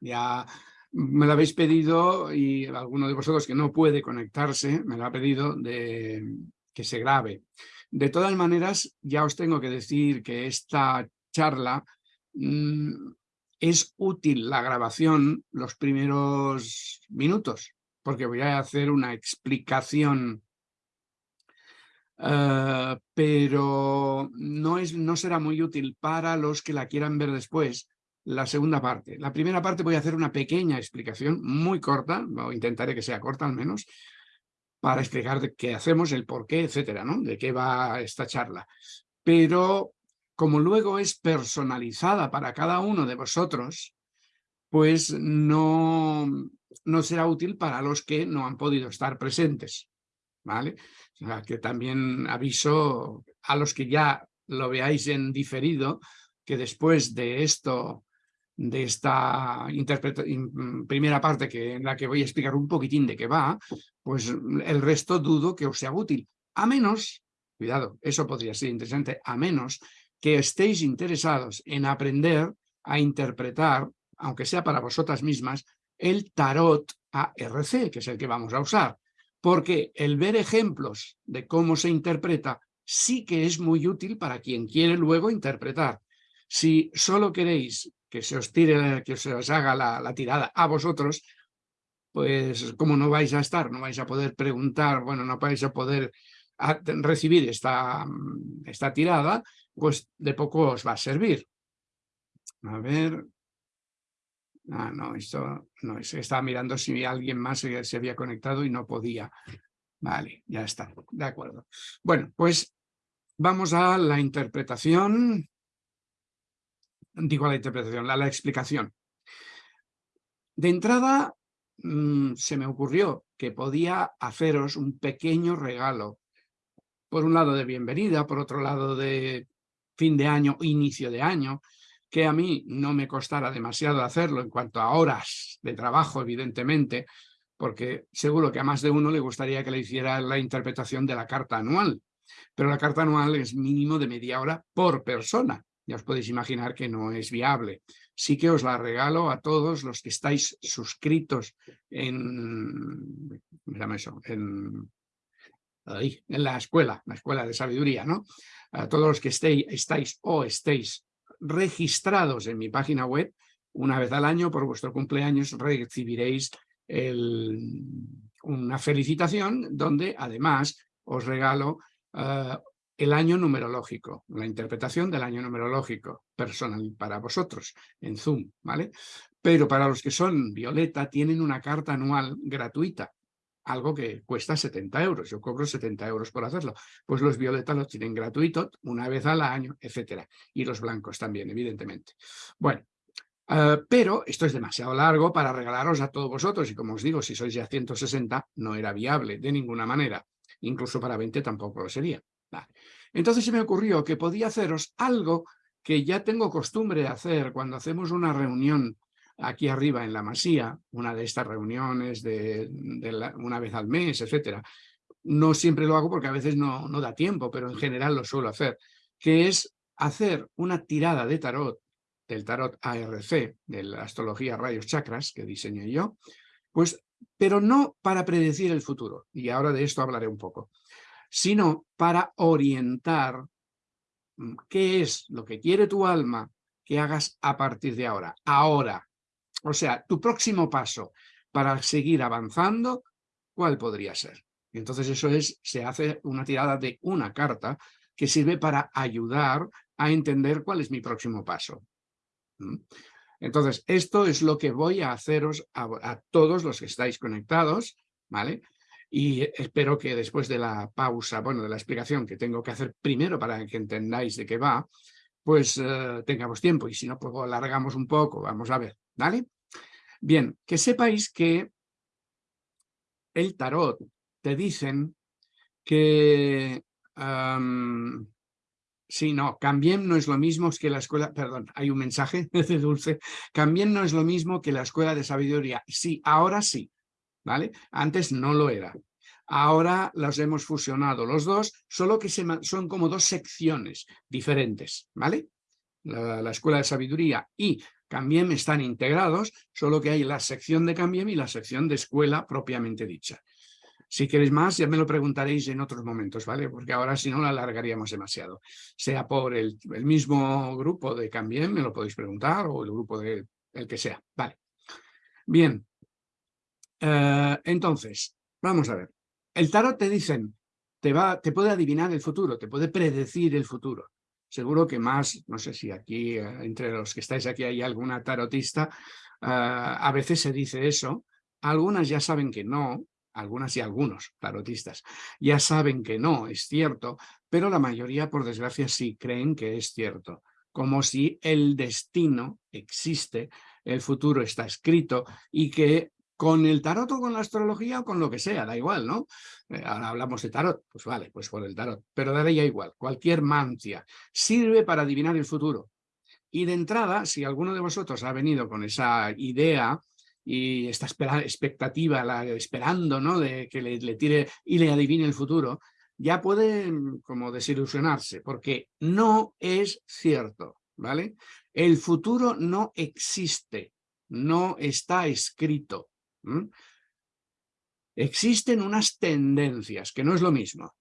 Ya me lo habéis pedido y alguno de vosotros que no puede conectarse me lo ha pedido de que se grabe. De todas maneras, ya os tengo que decir que esta charla mm, es útil la grabación los primeros minutos, porque voy a hacer una explicación, eh, pero no, es, no será muy útil para los que la quieran ver después, la segunda parte. La primera parte voy a hacer una pequeña explicación, muy corta, o intentaré que sea corta al menos, para explicar qué hacemos, el por qué, etcétera, ¿no? De qué va esta charla. Pero como luego es personalizada para cada uno de vosotros, pues no, no será útil para los que no han podido estar presentes. ¿Vale? O sea, que también aviso a los que ya lo veáis en diferido, que después de esto de esta primera parte que, en la que voy a explicar un poquitín de qué va, pues el resto dudo que os sea útil. A menos, cuidado, eso podría ser interesante, a menos que estéis interesados en aprender a interpretar, aunque sea para vosotras mismas, el tarot ARC, que es el que vamos a usar. Porque el ver ejemplos de cómo se interpreta sí que es muy útil para quien quiere luego interpretar. Si solo queréis que se os tire, que os haga la, tirada a vosotros, pues como no vais a estar, no vais a poder preguntar, bueno, no vais a poder recibir esta, esta tirada, pues de poco os va a servir. A ver. Ah, no, esto no, estaba mirando si alguien más se había conectado y no podía. Vale, ya está, de acuerdo. Bueno, pues vamos a la interpretación digo la interpretación, la, la explicación. De entrada, mm, se me ocurrió que podía haceros un pequeño regalo, por un lado de bienvenida, por otro lado de fin de año, inicio de año, que a mí no me costara demasiado hacerlo en cuanto a horas de trabajo, evidentemente, porque seguro que a más de uno le gustaría que le hiciera la interpretación de la carta anual, pero la carta anual es mínimo de media hora por persona ya os podéis imaginar que no es viable. Sí que os la regalo a todos los que estáis suscritos en, eso? en, en la escuela, la escuela de sabiduría, ¿no? A todos los que estéis, estáis o estéis registrados en mi página web, una vez al año por vuestro cumpleaños recibiréis una felicitación donde además os regalo eh, el año numerológico, la interpretación del año numerológico personal para vosotros en Zoom, ¿vale? Pero para los que son Violeta tienen una carta anual gratuita, algo que cuesta 70 euros, yo cobro 70 euros por hacerlo, pues los Violeta lo tienen gratuito una vez al año, etcétera, y los blancos también, evidentemente. Bueno, eh, pero esto es demasiado largo para regalaros a todos vosotros y como os digo, si sois ya 160 no era viable de ninguna manera, incluso para 20 tampoco lo sería. Entonces se me ocurrió que podía haceros algo que ya tengo costumbre de hacer cuando hacemos una reunión aquí arriba en la Masía, una de estas reuniones de, una vez al mes, etcétera. No siempre lo hago porque a veces no, no da tiempo, pero en general lo suelo hacer, que es hacer una tirada de tarot, del tarot ARC, de la astrología rayos chakras que diseñé yo, pues, pero no para predecir el futuro, y ahora de esto hablaré un poco, sino para orientar mm, qué es lo que quiere tu alma que hagas a partir de ahora, ahora. O sea, tu próximo paso para seguir avanzando, ¿cuál podría ser? entonces eso es, se hace una tirada de una carta que sirve para ayudar a entender cuál es mi próximo paso. Entonces, esto es lo que voy a haceros a todos los que estáis conectados, ¿vale? Y espero que después de la pausa, bueno, de la explicación que tengo que hacer primero para que entendáis de qué va, pues eh, tengamos tiempo y si no, pues alargamos un poco, vamos a ver, ¿vale? Bien, que sepáis que el tarot te dicen que... sí, no, Cambien no es lo mismo que la escuela, perdón, hay un mensaje de Dulce, Cambien no es lo mismo que la escuela de sabiduría. Sí, ahora sí, ¿vale? Antes no lo era. Ahora los hemos fusionado los dos, solo que son como dos secciones diferentes, ¿vale? La, Escuela de Sabiduría y Cambiem están integrados, solo que hay la sección de Cambiem y la sección de escuela propiamente dicha. Si queréis más, ya me lo preguntaréis en otros momentos, ¿vale? Porque ahora si no la alargaríamos demasiado. Sea por el, mismo grupo de Cambiem, me lo podéis preguntar, o el grupo de el que sea, ¿vale? Bien, eh, entonces, vamos a ver. El tarot te dicen, te, va, te puede adivinar el futuro, te puede predecir el futuro. Seguro que más, no sé si aquí, eh, entre los que estáis aquí hay alguna tarotista, eh, a veces se dice eso. Algunas ya saben que no, algunas y algunos tarotistas ya saben que no, es cierto, pero la mayoría, por desgracia, sí creen que es cierto. Como si el destino existe, el futuro está escrito y que con el tarot o con la astrología o con lo que sea, da igual, ¿no? Eh, ahora hablamos de tarot, pues vale, pues por el tarot, pero daría igual, cualquier mancia sirve para adivinar el futuro. Y de entrada, si alguno de vosotros ha venido con esa idea y está expectativa, esperando ¿no? de que le, le tire y le adivine el futuro, ya puede como desilusionarse, porque no es cierto, ¿vale? El futuro no existe, no está escrito. Existen unas tendencias, que no es lo mismo.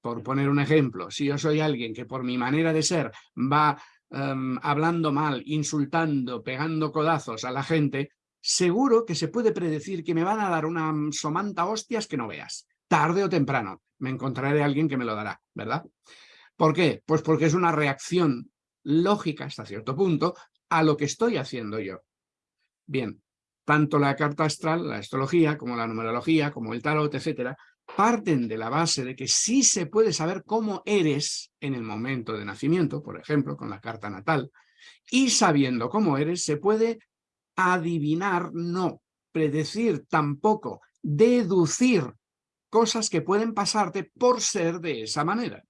Por poner un ejemplo, si yo soy alguien que por mi manera de ser va em, hablando mal, insultando, pegando codazos a la gente, seguro que se puede predecir que me van a dar una somanta hostias que no veas. Tarde o temprano me encontraré alguien que me lo dará, ¿verdad? ¿Por qué? Pues porque es una reacción lógica hasta cierto punto a lo que estoy haciendo yo. Bien, tanto la carta astral, la astrología, como la numerología, como el tarot, etcétera, parten de la base de que sí se puede saber cómo eres en el momento de nacimiento, por ejemplo, con la carta natal, y sabiendo cómo eres se puede adivinar, no, predecir tampoco, deducir cosas que pueden pasarte por ser de esa manera.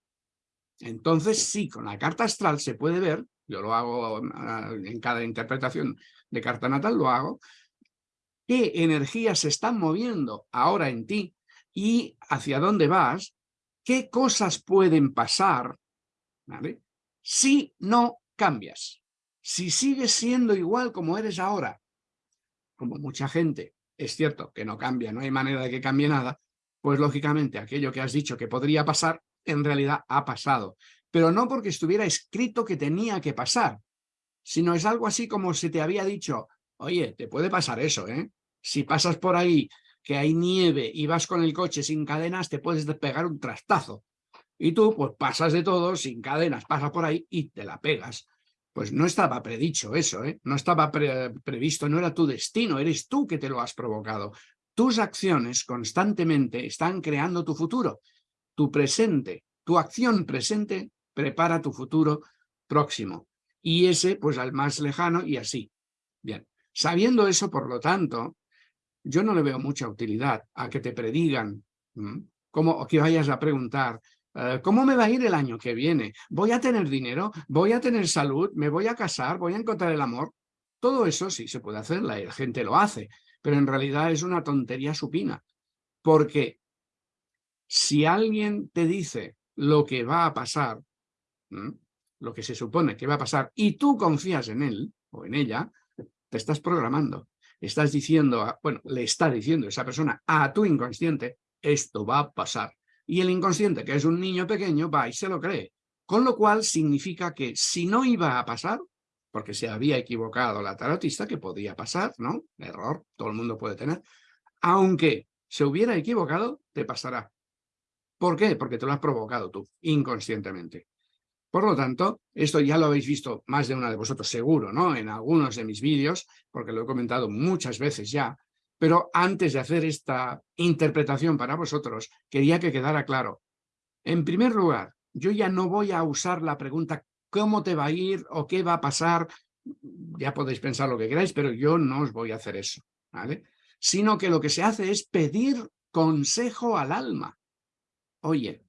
Entonces sí, con la carta astral se puede ver, yo lo hago ah, en cada interpretación de carta natal, lo hago, qué energías se están moviendo ahora en ti y hacia dónde vas, qué cosas pueden pasar, ¿vale? Si no cambias, si sigues siendo igual como eres ahora, como mucha gente, es cierto que no cambia, no hay manera de que cambie nada, pues lógicamente aquello que has dicho que podría pasar, en realidad ha pasado. Pero no porque estuviera escrito que tenía que pasar, sino es algo así como se te había dicho, oye, te puede pasar eso, ¿eh? Si pasas por ahí que hay nieve y vas con el coche sin cadenas, te puedes pegar un trastazo. Y tú, pues pasas de todo, sin cadenas, pasas por ahí y te la pegas. Pues no estaba predicho eso, ¿eh? no estaba previsto, no era tu destino, eres tú que te lo has provocado. Tus acciones constantemente están creando tu futuro, tu presente, tu acción presente prepara tu futuro próximo. Y ese, pues al más lejano y así. Bien, sabiendo eso, por lo tanto, yo no le veo mucha utilidad a que te predigan, como que vayas a preguntar, eh, ¿cómo me va a ir el año que viene? ¿Voy a tener dinero? ¿Voy a tener salud? ¿Me voy a casar? ¿Voy a encontrar el amor? Todo eso sí se puede hacer, la gente lo hace, pero en realidad es una tontería supina, porque si alguien te dice lo que va a pasar, lo que se supone que va a pasar, y tú confías en él o en ella, te estás programando estás diciendo, bueno, le está diciendo esa persona a tu inconsciente, esto va a pasar. Y el inconsciente, que es un niño pequeño, va y se lo cree. Con lo cual significa que si no iba a pasar, porque se había equivocado la tarotista, que podía pasar, ¿no? Error, todo el mundo puede tener. Aunque se hubiera equivocado, te pasará. ¿Por qué? Porque te lo has provocado tú, inconscientemente. Por lo tanto, esto ya lo habéis visto más de una de vosotros seguro, ¿no? En algunos de mis vídeos, porque lo he comentado muchas veces ya, pero antes de hacer esta interpretación para vosotros, quería que quedara claro. En primer lugar, yo ya no voy a usar la pregunta ¿cómo te va a ir o qué va a pasar? Ya podéis pensar lo que queráis, pero yo no os voy a hacer eso, ¿vale? Sino que lo que se hace es pedir consejo al alma. Oye,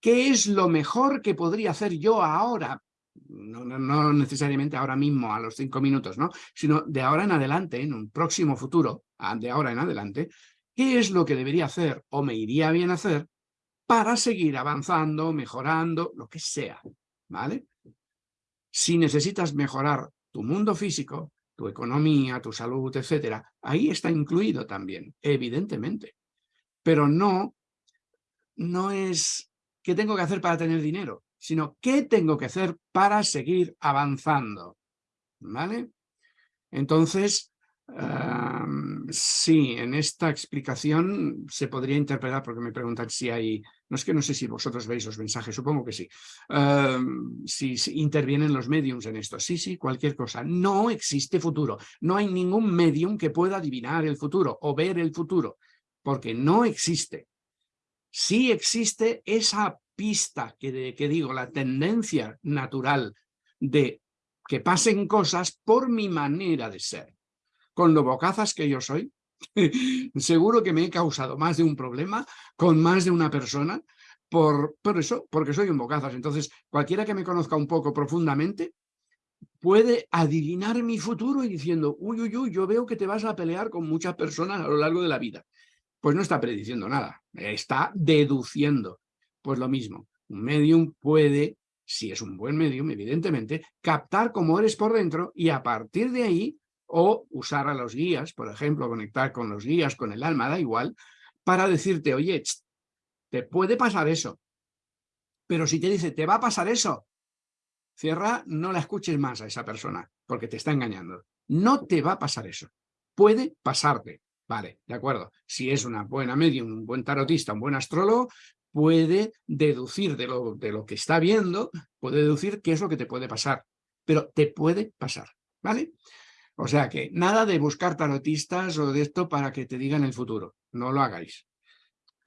¿Qué es lo mejor que podría hacer yo ahora? No, necesariamente ahora mismo, a los cinco minutos, ¿no? Sino de ahora en adelante, en un próximo futuro, de ahora en adelante, ¿qué es lo que debería hacer o me iría bien hacer para seguir avanzando, mejorando, lo que sea, ¿vale? Si necesitas mejorar tu mundo físico, tu economía, tu salud, etcétera, ahí está incluido también, evidentemente. Pero no, no es qué tengo que hacer para tener dinero, sino qué tengo que hacer para seguir avanzando. ¿Vale? Entonces, sí, en esta explicación se podría interpretar, porque me preguntan si hay, no es que no sé si vosotros veis los mensajes, supongo que sí, si, si, intervienen los mediums en esto. Sí, sí, cualquier cosa. No existe futuro. No hay ningún medium que pueda adivinar el futuro o ver el futuro, porque no existe. Sí existe esa pista que, digo, la tendencia natural de que pasen cosas por mi manera de ser. Con lo bocazas que yo soy, seguro que me he causado más de un problema con más de una persona por, por eso, porque soy un bocazas. Entonces, cualquiera que me conozca un poco profundamente puede adivinar mi futuro y diciendo, uy, uy, uy, yo veo que te vas a pelear con muchas personas a lo largo de la vida. Pues no está prediciendo nada, está deduciendo. Pues lo mismo, un medium puede si es un buen medium, evidentemente, captar cómo eres por dentro y a partir de ahí, o usar a los guías, por ejemplo, conectar con los guías, con el alma, da igual, para decirte, oye, te puede pasar eso. Pero si te dice, te va a pasar eso, cierra, no la escuches más a esa persona, porque te está engañando. No te va a pasar eso. Puede pasarte. Vale, de acuerdo. Si es una buena medium, un buen tarotista, un buen astrólogo, puede deducir de lo, de lo que está viendo, puede deducir qué es lo que te puede pasar, pero te puede pasar, ¿vale? O sea que nada de buscar tarotistas o de esto para que te digan el futuro, no lo hagáis.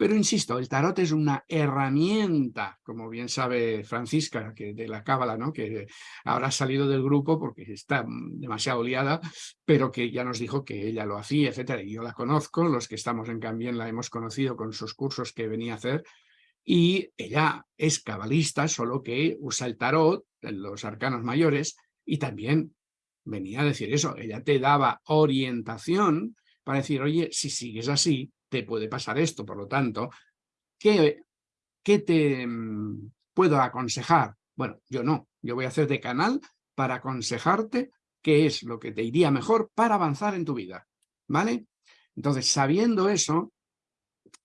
Pero insisto, el tarot es una herramienta, como bien sabe Francisca, que de la Cábala, ¿no? que ahora ha salido del grupo porque está demasiado liada, pero que ya nos dijo que ella lo hacía, etcétera. Y yo la conozco, los que estamos en Cambien la hemos conocido con sus cursos que venía a hacer, y ella es cabalista, solo que usa el tarot, los arcanos mayores, y también venía a decir eso, ella te daba orientación para decir, oye, si sigues así, te puede pasar esto, por lo tanto, ¿qué, te mm, puedo aconsejar? Bueno, yo no, yo voy a hacer de canal para aconsejarte qué es lo que te iría mejor para avanzar en tu vida, ¿vale? Entonces, sabiendo eso,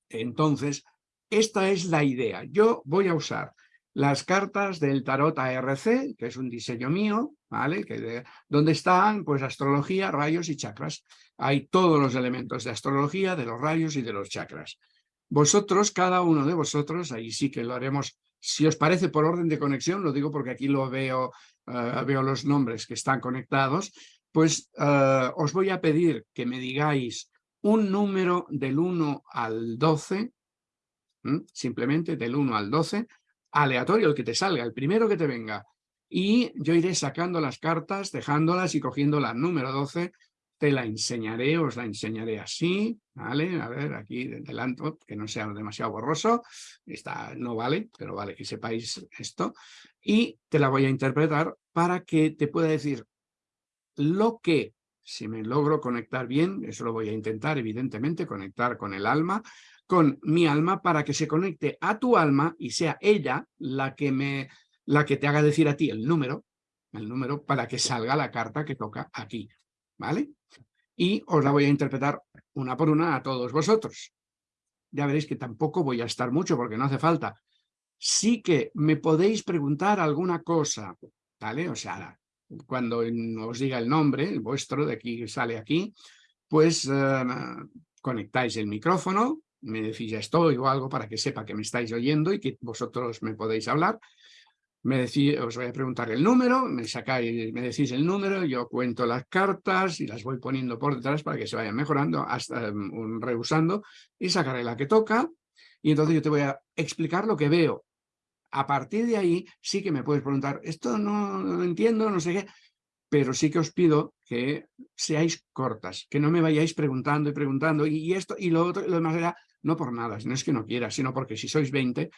entonces esta es la idea. Yo voy a usar las cartas del tarot ARC, que es un diseño mío, ¿vale? Que donde están, pues, astrología, rayos y chakras. Hay todos los elementos de astrología, de los rayos y de los chakras. Vosotros, cada uno de vosotros, ahí sí que lo haremos, si os parece por orden de conexión, lo digo porque aquí lo veo, eh, veo los nombres que están conectados, pues eh, os voy a pedir que me digáis un número del 1 al 12, simplemente del 1 al 12, aleatorio el que te salga, el primero que te venga. Y yo iré sacando las cartas, dejándolas y cogiendo la número 12, te la enseñaré, os la enseñaré así, ¿vale? A ver, aquí delante, que no sea demasiado borroso, está, no vale, pero vale que sepáis esto, y te la voy a interpretar para que te pueda decir lo que, si me logro conectar bien, eso lo voy a intentar, evidentemente, conectar con el alma, con mi alma para que se conecte a tu alma y sea ella la que, me, la que te haga decir a ti el número, el número para que salga la carta que toca aquí, ¿vale? Y os la voy a interpretar una por una a todos vosotros. Ya veréis que tampoco voy a estar mucho porque no hace falta. Sí que me podéis preguntar alguna cosa, ¿vale? O sea, cuando os diga el nombre, el vuestro, de aquí sale aquí, pues eh, conectáis el micrófono, me decís ya estoy o algo para que sepa que me estáis oyendo y que vosotros me podéis hablar. Me decís, os voy a preguntar el número, me sacáis, me decís el número, yo cuento las cartas y las voy poniendo por detrás para que se vayan mejorando, hasta um, rehusando y sacaré la que toca y entonces yo te voy a explicar lo que veo. A partir de ahí sí que me puedes preguntar, esto no, lo entiendo, no sé qué, pero sí que os pido que seáis cortas, que no me vayáis preguntando y preguntando y, esto y lo otro, lo demás no por nada, no es que no quiera, sino porque si sois 20,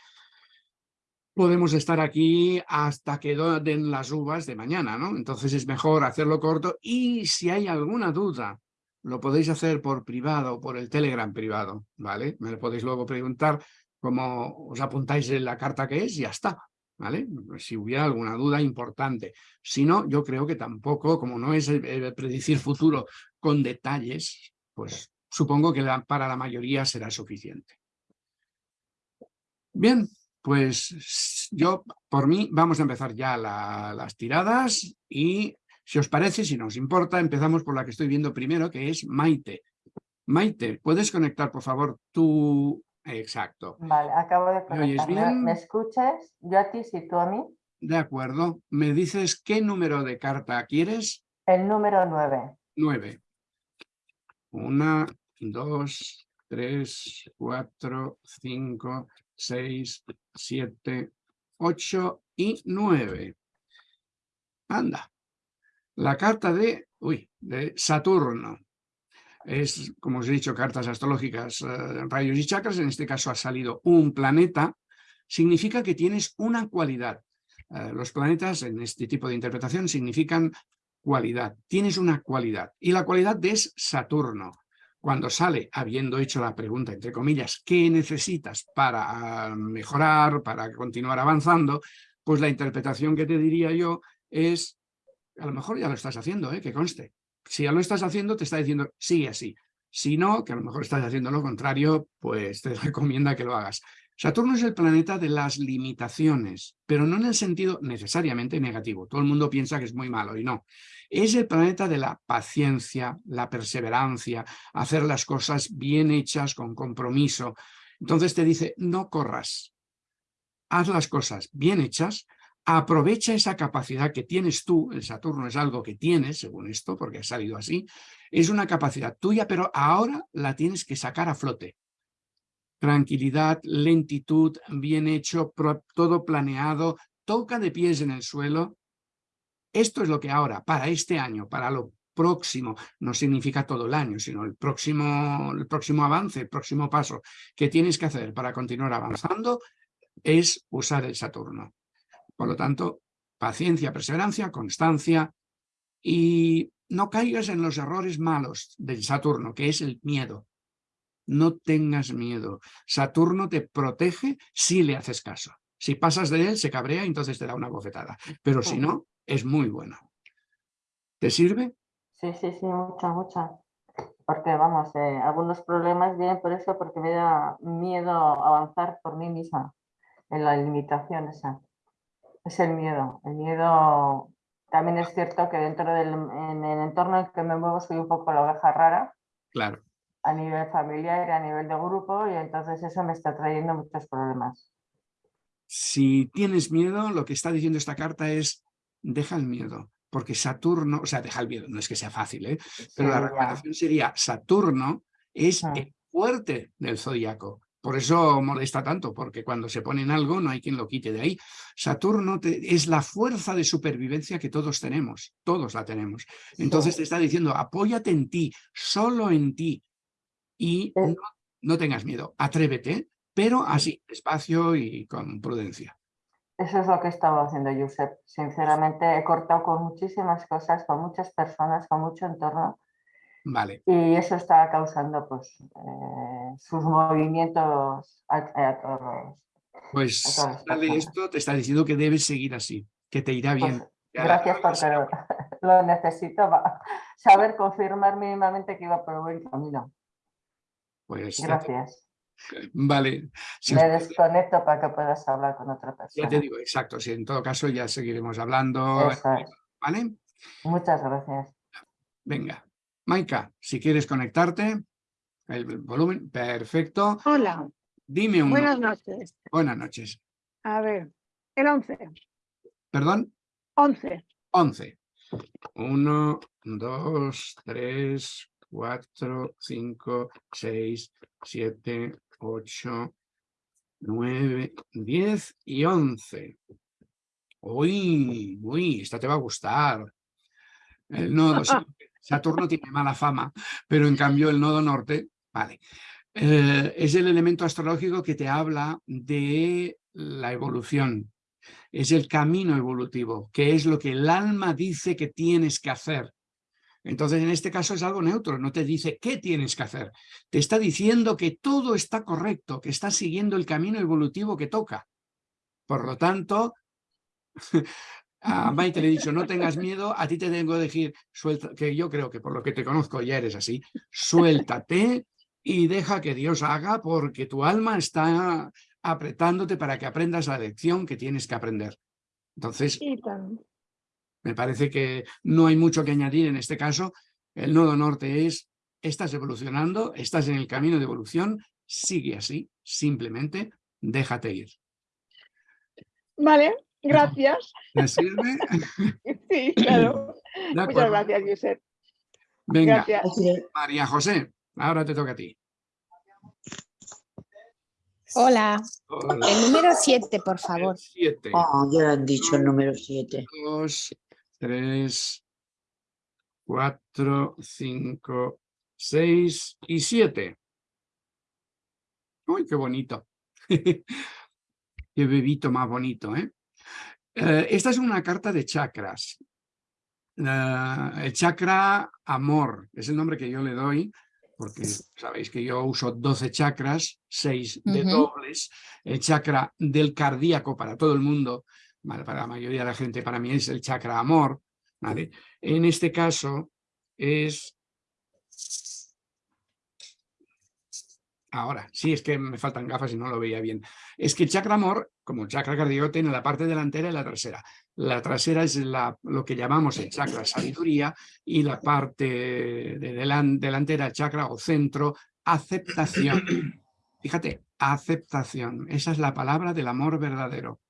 podemos estar aquí hasta que den las uvas de mañana, ¿no? Entonces es mejor hacerlo corto y si hay alguna duda, lo podéis hacer por privado por el Telegram privado, ¿vale? Me lo podéis luego preguntar cómo os apuntáis en la carta que es y ya está. ¿vale? Si hubiera alguna duda importante. Si no, yo creo que tampoco, como no es predecir futuro con detalles, pues supongo que para la mayoría será suficiente. Bien, pues yo, por mí, vamos a empezar ya las tiradas y si os parece, si nos importa, empezamos por la que estoy viendo primero, que es Maite. Maite, ¿puedes conectar, por favor, tu Exacto. Vale, acabo de conectar. ¿Me, escuchas? Yo a ti, si tú a mí. De acuerdo. ¿Me dices qué número de carta quieres? El número 9. 9. Una, dos, tres, cuatro, cinco, seis, siete, ocho y nueve. Anda. La carta de, uy, de Saturno es, como os he dicho, cartas astrológicas, eh, rayos y chakras, en este caso ha salido un planeta, significa que tienes una cualidad. Eh, los planetas en este tipo de interpretación significan cualidad, tienes una cualidad, y la cualidad es Saturno. Cuando sale, habiendo hecho la pregunta, entre comillas, ¿qué necesitas para ah, mejorar, para continuar avanzando? Pues la interpretación que te diría yo es, a lo mejor ya lo estás haciendo, ¿eh? que conste, si ya lo estás haciendo, te está diciendo sigue así. Si no, que a lo mejor estás haciendo lo contrario, pues te recomienda que lo hagas. Saturno es el planeta de las limitaciones, pero no en el sentido necesariamente negativo. Todo el mundo piensa que es muy malo y no. Es el planeta de la paciencia, la perseverancia, hacer las cosas bien hechas, con compromiso. Entonces te dice, no corras, haz las cosas bien hechas, aprovecha esa capacidad que tienes tú, el Saturno es algo que tienes, según esto, porque ha salido así, es una capacidad tuya, pero ahora la tienes que sacar a flote. Tranquilidad, lentitud, bien hecho, todo planeado, toca de pies en el suelo. Esto es lo que ahora, para este año, para lo próximo, no significa todo el año, sino el próximo, el próximo avance, el próximo paso que tienes que hacer para continuar avanzando es usar el Saturno. Por lo tanto, paciencia, perseverancia, constancia y no caigas en los errores malos del Saturno, que es el miedo. No tengas miedo. Saturno te protege si le haces caso. Si pasas de él, se cabrea y entonces te da una bofetada. Pero si no, es muy bueno. ¿Te sirve? Sí, sí, sí, mucho, mucho. Porque, vamos, eh, algunos problemas vienen por eso, porque me da miedo avanzar por mí misma en la limitación esa. Es el miedo. El miedo también es cierto que dentro del en el entorno en que me muevo soy un poco la oveja rara. Claro. A nivel familiar y a nivel de grupo y entonces eso me está trayendo muchos problemas. Si tienes miedo, lo que está diciendo esta carta es deja el miedo, porque Saturno, o sea, deja el miedo, no es que sea fácil, ¿eh? pero la recomendación sería Saturno es el fuerte del zodiaco. Por eso molesta tanto, porque cuando se pone en algo no hay quien lo quite de ahí. Saturno es la fuerza de supervivencia que todos tenemos, todos la tenemos. Entonces te está diciendo, apóyate en ti, solo en ti, y eh. no, tengas miedo, atrévete, pero así, despacio y con prudencia. Eso es lo que he estado haciendo, Josep. Sinceramente, he cortado con muchísimas cosas, con muchas personas, con mucho entorno, y eso está causando pues, eh, sus movimientos a, todos. Pues dale esto te está diciendo que debes seguir así, que te irá bien. Pues, gracias porque lo, necesito para saber confirmar mínimamente que iba por el buen camino. Pues gracias. Vale. Me desconecto para que puedas hablar con otra persona. Ya te digo, exacto. Si en todo caso ya seguiremos hablando. ¿Vale? Muchas gracias. Venga. Maika, si quieres conectarte, el volumen, perfecto. Hola. Dime un... Buenas noches. Buenas noches. A ver, el 11. ¿Perdón? 11. 11. 1, 2, 3, 4, 5, 6, 7, 8, 9, 10 y 11. Uy, uy, esta te va a gustar. El nodo, Saturno tiene mala fama, pero en cambio el nodo norte, vale. Eh, es el elemento astrológico que te habla de la evolución. Es el camino evolutivo, que es lo que el alma dice que tienes que hacer. Entonces, en este caso es algo neutro, no te dice qué tienes que hacer. Te está diciendo que todo está correcto, que estás siguiendo el camino evolutivo que toca. Por lo tanto, A Maite le he dicho, no tengas miedo, a ti te tengo que decir, suelta, que yo creo que por lo que te conozco ya eres así, suéltate y deja que Dios haga porque tu alma está apretándote para que aprendas la lección que tienes que aprender. Entonces, me parece que no hay mucho que añadir en este caso. El nodo norte es, estás evolucionando, estás en el camino de evolución, sigue así, simplemente déjate ir. Vale, gracias. ¿Te sirve? Sí, claro. De Muchas gracias, Josep. Venga, Gracias. María José, ahora te toca a ti. Hola, Hola. el número 7, por favor. Siete, Ah, ya han dicho el número 7. dos, tres, cuatro, cinco, seis y siete. Uy, qué bonito. qué bebito más bonito, ¿eh? Eh, Esta es una carta de chakras. El chakra amor es el nombre que yo le doy, porque sabéis que yo uso 12 chakras, 6 de dobles. El chakra del cardíaco para todo el mundo, para la mayoría de la gente, para mí es el chakra amor. En este caso es... Ahora, sí, es que me faltan gafas y no lo veía bien. Es que el chakra amor, como el chakra cardíaco, tiene la parte delantera y la trasera. La trasera es la, lo que llamamos el chakra sabiduría y la parte de delan- delantera, el chakra o centro, aceptación. Fíjate, aceptación. Esa es la palabra del amor verdadero.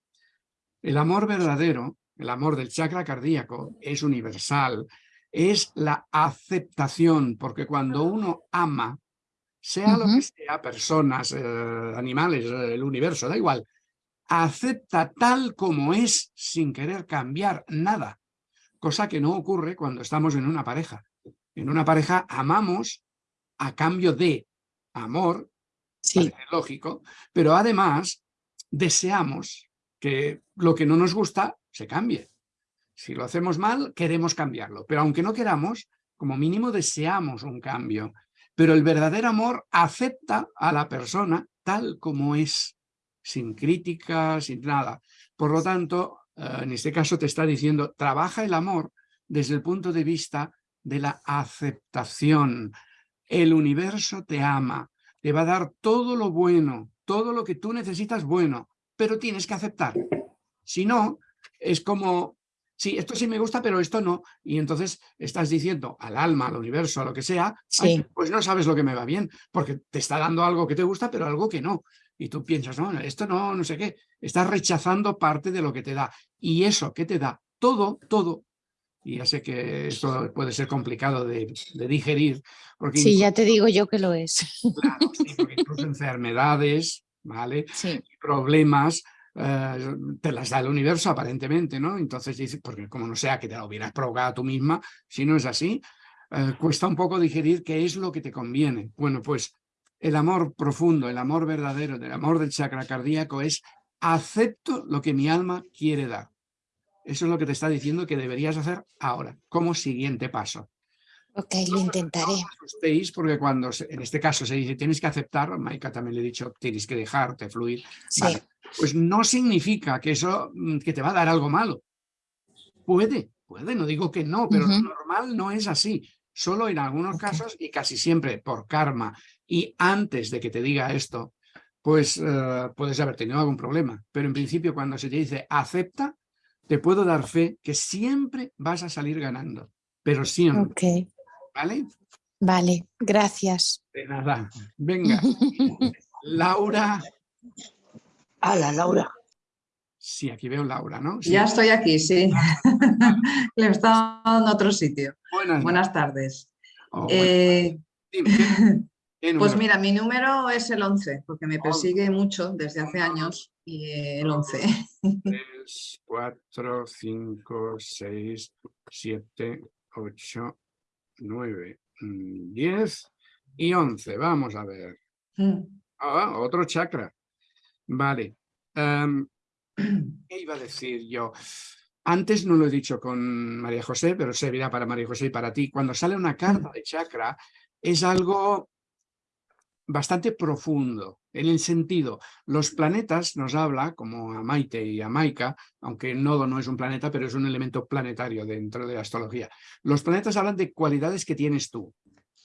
El amor verdadero, el amor del chakra cardíaco, es universal. Es la aceptación, porque cuando uno ama, sea lo que sea, personas, eh, animales, eh, el universo, da igual, acepta tal como es sin querer cambiar nada, cosa que no ocurre cuando estamos en una pareja. En una pareja amamos a cambio de amor, Sí, lógico, pero además deseamos que lo que no nos gusta se cambie. Si lo hacemos mal, queremos cambiarlo, pero aunque no queramos, como mínimo deseamos un cambio. Pero el verdadero amor acepta a la persona tal como es, sin crítica, sin nada. Por lo tanto, eh, en este caso te está diciendo, trabaja el amor desde el punto de vista de la aceptación. El universo te ama, te va a dar todo lo bueno, todo lo que tú necesitas bueno, pero tienes que aceptar. Si no, es como, sí, esto sí me gusta, pero esto no. Y entonces estás diciendo al alma, al universo, a lo que sea, "Ay, Sí. pues no sabes lo que me va bien, porque te está dando algo que te gusta, pero algo que no. Y tú piensas, no, esto no, no sé qué. Estás rechazando parte de lo que te da. Y eso que te da, todo, todo. Y ya sé que esto puede ser complicado de, de digerir, porque sí, ya te digo yo que lo es. Claro, sí, porque incluso enfermedades, ¿vale? Sí, Problemas, eh, te las da el universo aparentemente, ¿no? Entonces dices, porque como no sea que te lo hubieras provocado tú misma, si no es así, eh, cuesta un poco digerir qué es lo que te conviene. Bueno, pues el amor profundo, el amor verdadero, el amor del chakra cardíaco es acepto lo que mi alma quiere dar. Eso es lo que te está diciendo que deberías hacer ahora, como siguiente paso. Ok, lo intentaré. No os asustéis porque cuando en este caso se dice tienes que aceptar, Maika también le he dicho tienes que dejarte fluir, Sí, vale, pues no significa que eso mm, que te va a dar algo malo. Puede, puede, no digo que no, pero lo normal no es así. Solo en algunos casos y casi siempre por karma y antes de que te diga esto, pues eh, puedes haber tenido algún problema. Pero en principio cuando se te dice acepta, te puedo dar fe que siempre vas a salir ganando. Pero siempre, ok, ¿vale? vale, gracias. De nada. Venga, Laura. ¡Hala, Laura! Sí, aquí veo Laura, ¿no? Sí. Ya estoy aquí, sí. Le estaba dando otro sitio. Buenas. Buenas tardes. Oh, bueno. Eh, Dime, ¿qué- qué pues mira, mi número es el 11, porque me Oh. persigue mucho desde hace años y eh, el 11. 3, 4, 5, 6, 7, 8, 9, 10 mm, y 11. Vamos a ver. Mm. Ah, otro chakra. Vale. Em, ¿Qué iba a decir yo? Antes no lo he dicho con María José, pero servirá para María José y para ti. Cuando sale una carta de chakra, es algo bastante profundo. En el sentido, los planetas nos habla, como a Maite y a Maika, aunque nodo no es un planeta, pero es un elemento planetario dentro de la astrología. Los planetas hablan de cualidades que tienes tú.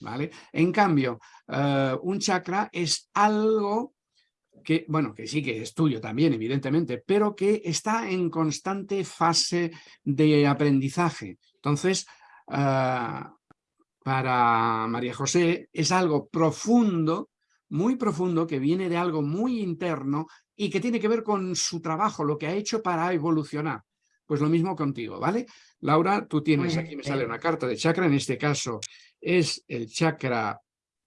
¿vale? En cambio, eh, un chakra es algo que, bueno, que sí que es tuyo también, evidentemente, pero que está en constante fase de aprendizaje. Entonces, ah, para María José es algo profundo, muy profundo, que viene de algo muy interno y que tiene que ver con su trabajo, lo que ha hecho para evolucionar. Pues lo mismo contigo, ¿vale? Laura, tú tienes, aquí me sale una carta de chakra, en este caso es el chakra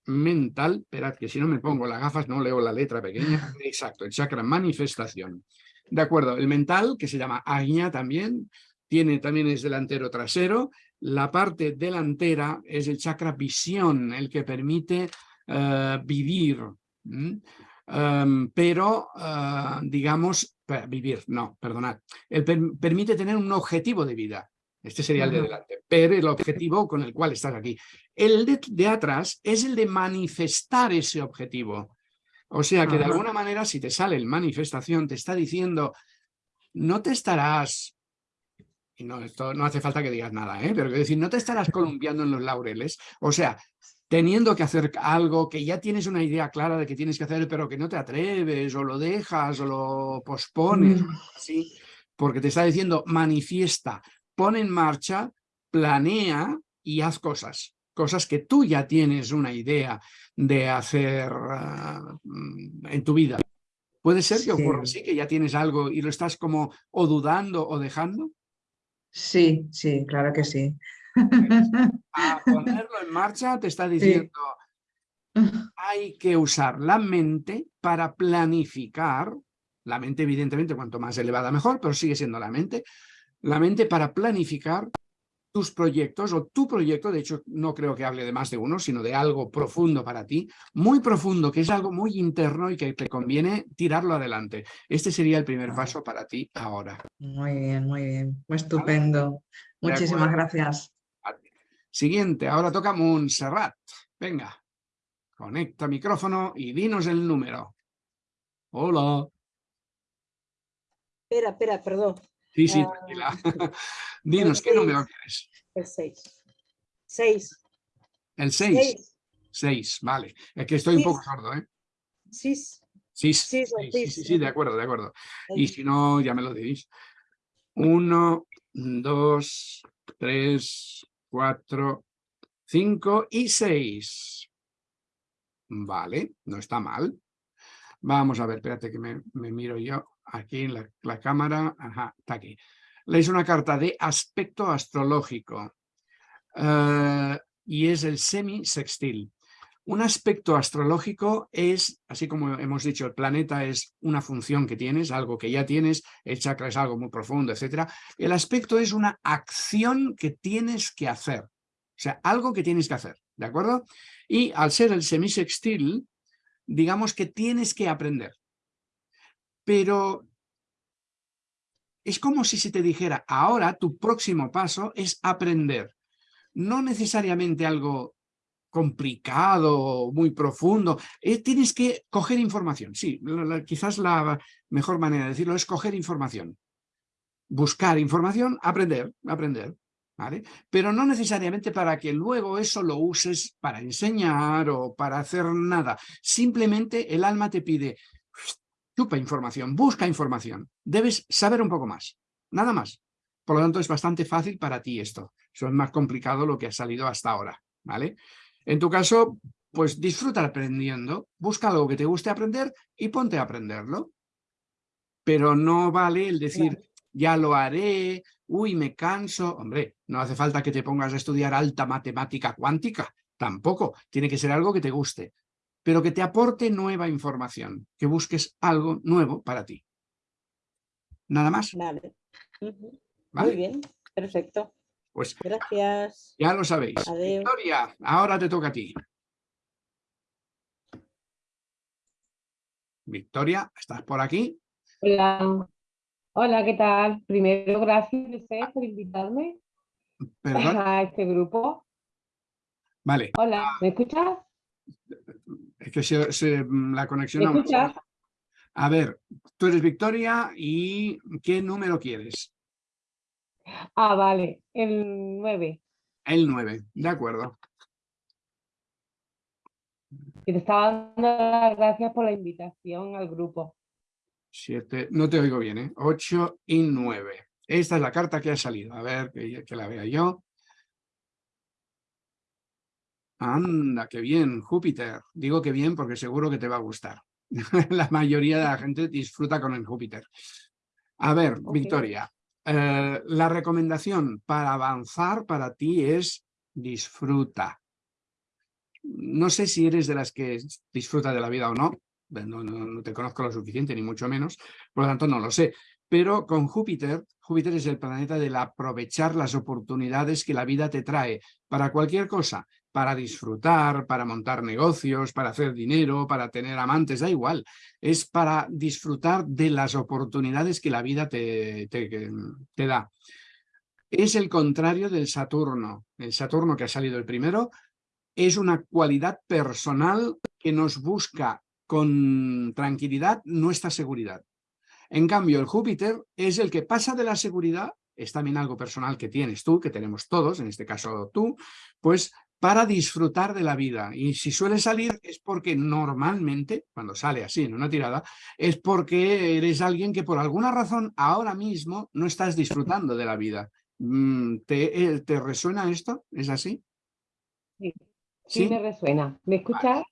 mental, esperad que si no me pongo las gafas no leo la letra pequeña, exacto, el chakra manifestación. De acuerdo, el mental, que se llama Agnya también, tiene también es delantero trasero, la parte delantera es el chakra visión, el que permite eh, vivir. Em, pero eh, digamos, vivir, no, perdonad, el per- permite tener un objetivo de vida, este sería el de delante, pero el objetivo con el cual estás aquí. El de, de atrás es el de manifestar ese objetivo. O sea que de alguna manera si te sale el manifestación te está diciendo no te estarás y no, esto no hace falta que digas nada, ¿eh? pero quiero decir, no te estarás columpiando en los laureles, o sea, teniendo que hacer algo que ya tienes una idea clara de que tienes que hacer, pero que no te atreves, o lo dejas, o lo pospones, Mm. así, porque te está diciendo, manifiesta, pon en marcha, planea y haz cosas, cosas que tú ya tienes una idea de hacer ah, mm, en tu vida. ¿Puede ser que ocurra Sí. así, que ya tienes algo y lo estás como o dudando o dejando? Sí, sí, claro que sí. A ponerlo en marcha te está diciendo hay que usar la mente para planificar, la mente evidentemente cuanto más elevada mejor, pero sigue siendo la mente, la mente para planificar tus proyectos o tu proyecto, de hecho no creo que hable de más de uno, sino de algo profundo para ti, muy profundo, que es algo muy interno y que te conviene tirarlo adelante. Este sería el primer paso para ti ahora. Muy bien, muy bien. Estupendo. Muchísimas gracias. Siguiente, ahora toca Montserrat. Venga, conecta micrófono y dinos el número. Hola. Espera, espera, perdón. Sí, sí, Ah. tranquila. Dinos, ¿qué número quieres? El 6. 6. El 6. 6. 6, vale. Es que estoy un poco sordo, ¿eh? 6. Sí, sí, sí, sí, de acuerdo, de acuerdo. Y si no, ya me lo decís. Uno, dos, tres, cuatro, cinco y seis. Vale, no está mal. Vamos a ver, espérate que me, me miro yo aquí en la, la cámara. Ajá, está aquí. Leéis una carta de aspecto astrológico. eh, y es el semisextil. Un aspecto astrológico es, así como hemos dicho, el planeta es una función que tienes, algo que ya tienes, el chakra es algo muy profundo, etcétera. El aspecto es una acción que tienes que hacer, o sea, algo que tienes que hacer, ¿de acuerdo? Y al ser el semisextil, digamos que tienes que aprender. Pero es como si se te dijera, ahora tu próximo paso es aprender. No necesariamente algo complicado, muy profundo. eh, tienes que coger información. Sí, quizás la mejor manera de decirlo es coger información. Buscar información, aprender, aprender. ¿vale? Pero no necesariamente para que luego eso lo uses para enseñar o para hacer nada. Simplemente el alma te pide, chupa información, busca información. Debes saber un poco más, nada más. Por lo tanto, es bastante fácil para ti esto. Eso es más complicado lo que ha salido hasta ahora, ¿vale? En tu caso, pues disfruta aprendiendo, busca algo que te guste aprender y ponte a aprenderlo. Pero no vale el decir, ya lo haré, uy, me canso. Hombre, no hace falta que te pongas a estudiar alta matemática cuántica, tampoco. Tiene que ser algo que te guste, pero que te aporte nueva información, que busques algo nuevo para ti. Nada más, Vale. Muy bien, perfecto. Pues Gracias. ya lo sabéis. Victoria, ahora te toca a ti. Victoria, ¿estás por aquí? Hola, hola, ¿qué tal? Primero, gracias por invitarme Perdón. a este grupo. Vale, Hola, ¿me escuchas? Es que se, se- la ¿Me conexión... no- escuchas? A ver, tú eres Victoria y ¿qué número quieres? Ah, vale, el 9. El 9, de acuerdo. Que te estaba dando las gracias por la invitación al grupo. 7, no te oigo bien, ¿eh? 8 y 9. Esta es la carta que ha salido. A ver, que, que la vea yo. Anda, qué bien, Júpiter. Digo que bien porque seguro que te va a gustar. la mayoría de la gente disfruta con el Júpiter. A ver. Victoria, eh, la recomendación para avanzar para ti es disfruta. No sé si eres de las que disfruta de la vida o no, no, no- no te conozco lo suficiente, ni mucho menos, por lo tanto no lo sé. Pero con Júpiter, Júpiter es el planeta del aprovechar las oportunidades que la vida te trae para cualquier cosa, para disfrutar, para montar negocios, para hacer dinero, para tener amantes, da igual. Es para disfrutar de las oportunidades que la vida te, da. Es el contrario del Saturno. El Saturno que ha salido el primero es una cualidad personal que nos busca con tranquilidad nuestra seguridad. En cambio, el Júpiter es el que pasa de la seguridad, es también algo personal que tienes tú, que tenemos todos, en este caso tú, pues para disfrutar de la vida. Y si suele salir es porque normalmente, cuando sale así en una tirada, es porque eres alguien que por alguna razón ahora mismo no estás disfrutando de la vida. Mm, ¿Te, eh, ¿te resuena esto? ¿Es así? Sí, ¿Sí? sí me resuena. ¿Me escuchas?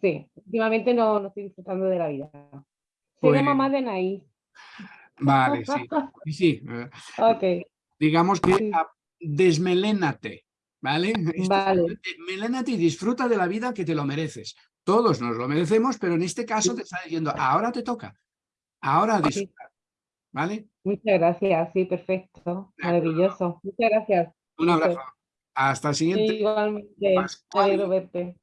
Sí, últimamente no, no estoy disfrutando de la vida. Soy Pues- la mamá de Naís. Vale, sí. Sí, eh, Ok, digamos que desmelénate, ¿vale? Esto- Vale. Desmelénate y disfruta de la vida que te lo mereces. Todos nos lo merecemos, pero en este caso te está diciendo, ahora te toca, ahora disfruta, ¿vale? muchas gracias. Sí, perfecto. Maravilloso. Muchas gracias. Un abrazo. Hasta el siguiente. Igualmente, me Pascual. verte.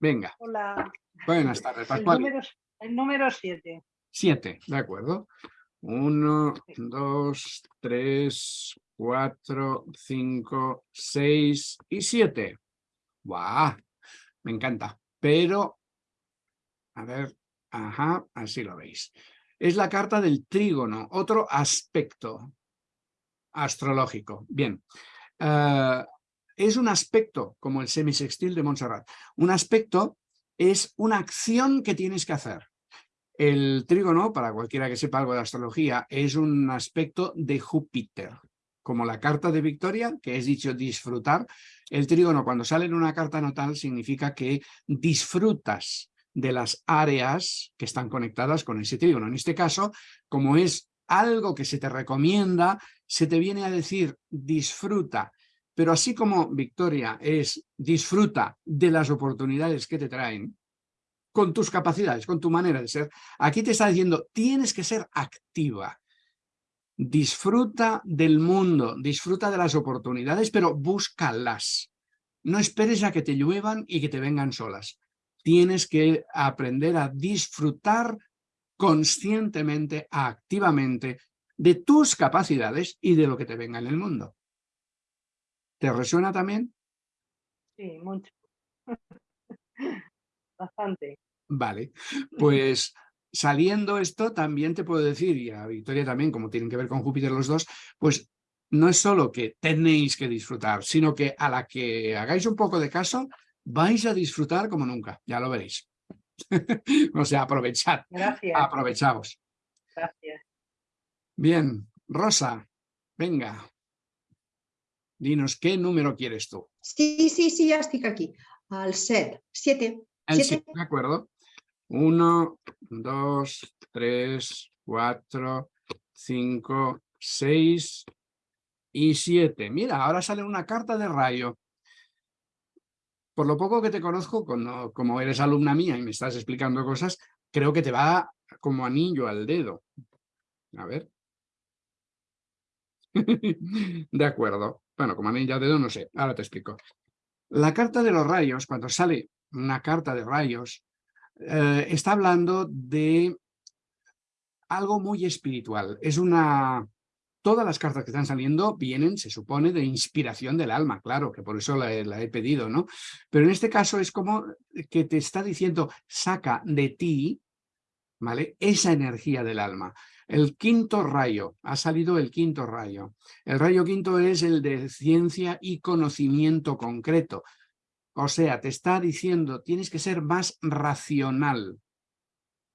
Venga, Hola. buenas tardes, El Pascual. número, el número 7. Siete, de acuerdo. Uno, dos, tres, cuatro, cinco, seis y siete. ¡Guau! Me encanta. Pero, a ver, ajá, así lo veis. Es la carta del trígono, otro aspecto astrológico. Bien. Eh, es un aspecto, como el semisextil de Montserrat. Un aspecto es una acción que tienes que hacer. El trígono, para cualquiera que sepa algo de astrología, es un aspecto de Júpiter. Como la carta de Victoria, que es dicho disfrutar, el trígono cuando sale en una carta natal significa que disfrutas de las áreas que están conectadas con ese trígono. En este caso, como es algo que se te recomienda, se te viene a decir disfruta. Pero así como Victoria es disfruta de las oportunidades que te traen, con tus capacidades, con tu manera de ser. Aquí te está diciendo, tienes que ser activa. Disfruta del mundo, disfruta de las oportunidades, pero búscalas. No esperes a que te lluevan y que te vengan solas. Tienes que aprender a disfrutar conscientemente, activamente, de tus capacidades y de lo que te venga en el mundo. ¿Te resuena también? Sí, mucho. Bastante. Vale, pues saliendo esto también te puedo decir, y a Victoria también, como tienen que ver con Júpiter los dos, pues no es solo que tenéis que disfrutar, sino que a la que hagáis un poco de caso, vais a disfrutar como nunca, ya lo veréis. o sea, aprovechad, Gracias. aprovechaos. Gracias. Bien, Rosa, venga. Dinos, ¿qué número quieres tú? Sí, sí, sí, ja estic aquí. 7. 7. El Siete. siete, de acuerdo. Uno, dos, tres, cuatro, cinco, seis y siete. Mira, ahora sale una carta de rayo. Por lo poco que te conozco, como eres alumna mía y me estás explicando cosas, creo que te va como anillo al dedo. A ver. De acuerdo. Bueno, como anillo al dedo no sé, ahora te explico. La carta de los rayos, cuando sale una carta de rayos, eh, está hablando de algo muy espiritual. Es una Todas las cartas que están saliendo vienen, se supone, de inspiración del alma, claro, que por eso la, he- pedido, ¿no? Pero en este caso es como que te está diciendo, saca de ti, ¿vale? Esa energía del alma. El quinto rayo, ha salido el quinto rayo. El rayo quinto es el de ciencia y conocimiento concreto. O sea, te está diciendo, tienes que ser más racional,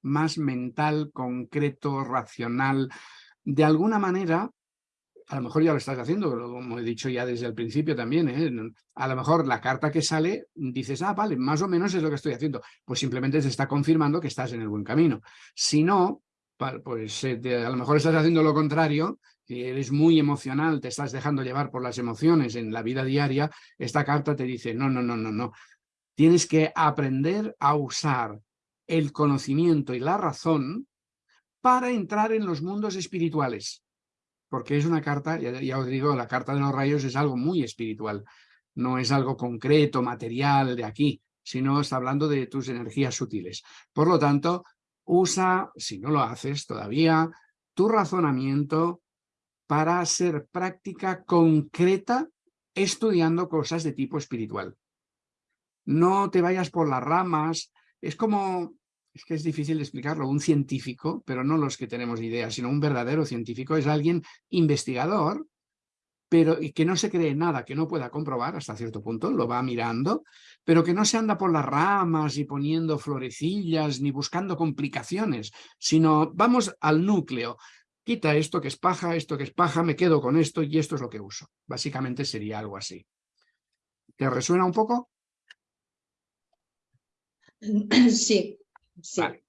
más mental, concreto, racional. De alguna manera, a lo mejor ya lo estás haciendo, como he dicho ya desde el principio también, ¿eh? a lo mejor la carta que sale, dices, ah, vale, más o menos es lo que estoy haciendo. Pues simplemente te está confirmando que estás en el buen camino. Si no, pues eh, a lo mejor estás haciendo lo contrario, si eres muy emocional, te estás dejando llevar por las emociones en la vida diaria, esta carta te dice, no, no, no, no, no. Tienes que aprender a usar el conocimiento y la razón para entrar en los mundos espirituales. Porque es una carta, ya, ya os digo, la carta de los rayos es algo muy espiritual. No es algo concreto, material de aquí, sino está hablando de tus energías sutiles. Por lo tanto, usa, si no lo haces todavía, tu razonamiento para hacer práctica concreta estudiando cosas de tipo espiritual. No te vayas por las ramas, es como, es que es difícil de explicarlo, un científico, pero no los que tenemos idea, sino un verdadero científico, es alguien investigador, pero y que no se cree nada que no pueda comprobar hasta cierto punto, lo va mirando, pero que no se anda por las ramas y poniendo florecillas ni buscando complicaciones, sino vamos al núcleo, quita esto que es paja, esto que es paja, me quedo con esto y esto es lo que uso. Básicamente sería algo así. ¿Te resuena un poco? Sí, sí. Vale,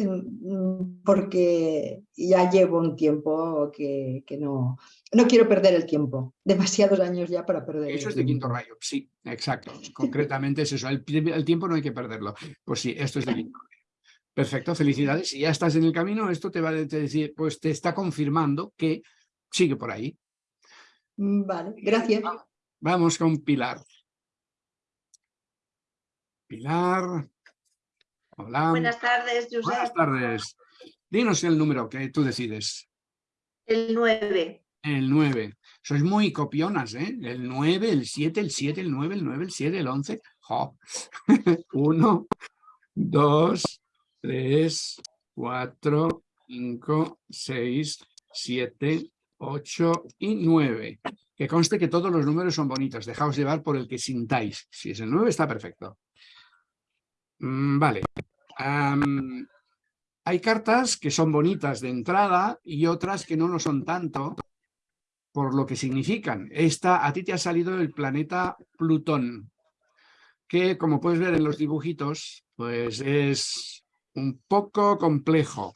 mm, porque ya llevo un tiempo que, que no, no quiero perder el tiempo. Demasiados años ya para perder Eso el es de quinto rayo, sí, exacto. Concretamente es eso, el, el tiempo no hay que perderlo. Pues sí, esto es de quinto rayo. Perfecto, felicidades. Si ya estás en el camino, esto te va a decir, pues te está confirmando que sigue por ahí. Mm, Vale, gracias. Vamos con Pilar. Pilar. Hola. Buenas tardes, Josep. Buenas tardes. Dinos el número que tú decides. El 9. El 9. Sois muy copionas, ¿eh? El 9, el 7, el 7, el 9, el 9, el 7, el 11. ¡Jo! 1, 2, 3, 4, 5, 6, 7, 8 y 9. Que conste que todos los números son bonitos. Dejaos llevar por el que sintáis. Si es el 9 está perfecto. Mm, Vale. Hay cartas que son bonitas de entrada y otras que no lo son tanto por lo que significan. Esta, a ti te ha salido el planeta Plutón, que como puedes ver en los dibujitos, pues es un poco complejo.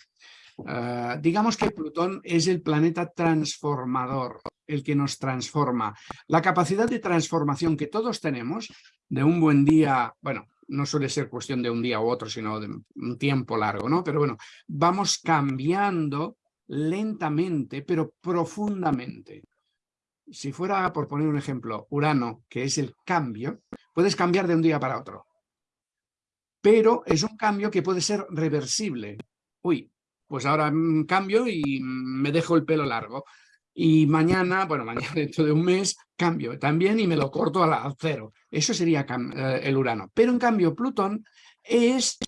Ah, digamos que Plutón es el planeta transformador, el que nos transforma. La capacidad de transformación que todos tenemos de un buen día, bueno, no suele ser cuestión de un día u otro, sino de un tiempo largo, ¿no? Pero bueno, vamos cambiando lentamente, pero profundamente. Si fuera, por poner un ejemplo, Urano, que es el cambio, puedes cambiar de un día para otro. Pero es un cambio que puede ser reversible. Uy, pues ahora mm, cambio y mm, me dejo el pelo largo. Y mañana, bueno, mañana dentro de un mes, cambio también y me lo corto a cero. Eso sería eh, el Urano. Pero en cambio Plutón es,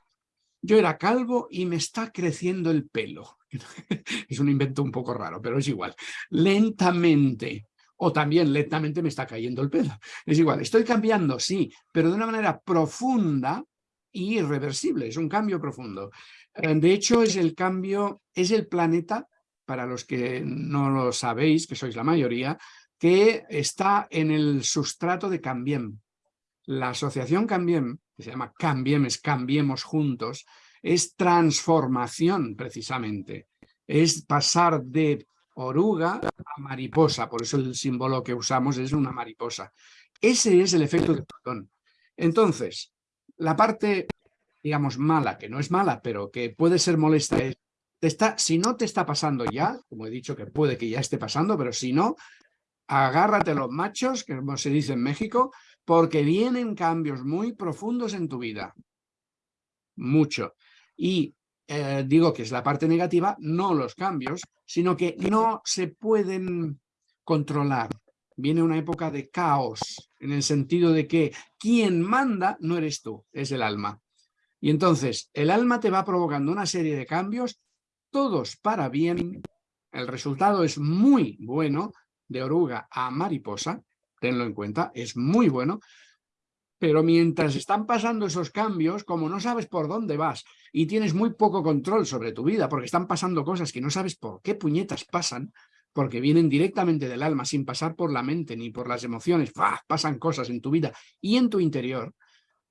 yo era calvo y me está creciendo el pelo. es un invento un poco raro, pero es igual. Lentamente. O también lentamente me está cayendo el pelo. Es igual, estoy cambiando, sí, pero de una manera profunda irreversible. Es un cambio profundo. Eh, De hecho, es el cambio, es el planeta, para los que no lo sabéis, que sois la mayoría, que está en el sustrato de Cambiem. La asociación Cambiem, que se llama Cambiem, es Cambiemos Juntos, es transformación precisamente. Es pasar de oruga a mariposa, por eso el símbolo que usamos es una mariposa. Ese es el efecto de Plutón. Entonces, la parte, digamos, mala, que no es mala, pero que puede ser molesta, es, te está, si no te está pasando ya, como he dicho que puede que ya esté pasando, pero si no, agárrate los machos, que como se dice en México, porque vienen cambios muy profundos en tu vida. Mucho. Y eh, digo que es la parte negativa, no los cambios, sino que no se pueden controlar. Viene una época de caos, en el sentido de que quien manda no eres tú, es el alma. Y entonces el alma te va provocando una serie de cambios, todos para bien. El resultado es muy bueno, de oruga a mariposa, tenlo en cuenta, es muy bueno, pero mientras están pasando esos cambios, como no sabes por dónde vas y tienes muy poco control sobre tu vida, porque están pasando cosas que no sabes por qué puñetas pasan, porque vienen directamente del alma, sin pasar por la mente ni por las emociones, pasan cosas en tu vida y en tu interior,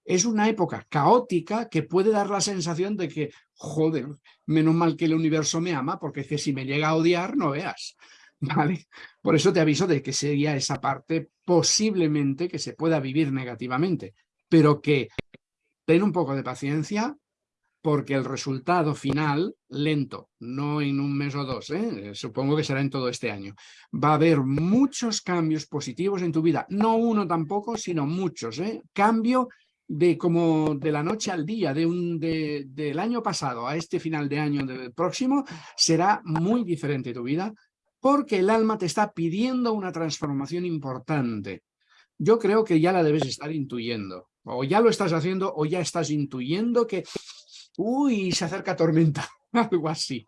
es una época caótica que puede dar la sensación de que, joder, menos mal que el universo me ama, porque es que si me llega a odiar, no veas. ¿Vale? Por eso te aviso de que sería esa parte posiblemente que se pueda vivir negativamente, pero que ten un poco de paciencia porque el resultado final, lento, no en un mes o dos, ¿eh? supongo que será en todo este año, va a haber muchos cambios positivos en tu vida, no uno tampoco, sino muchos, ¿eh? cambio de como de la noche al día, de un, de, del año pasado a este final de año del próximo, será muy diferente tu vida, porque el alma te está pidiendo una transformación importante. Yo creo que ya la debes estar intuyendo, o ya lo estás haciendo, o ya estás intuyendo que, uy, se acerca tormenta, algo así.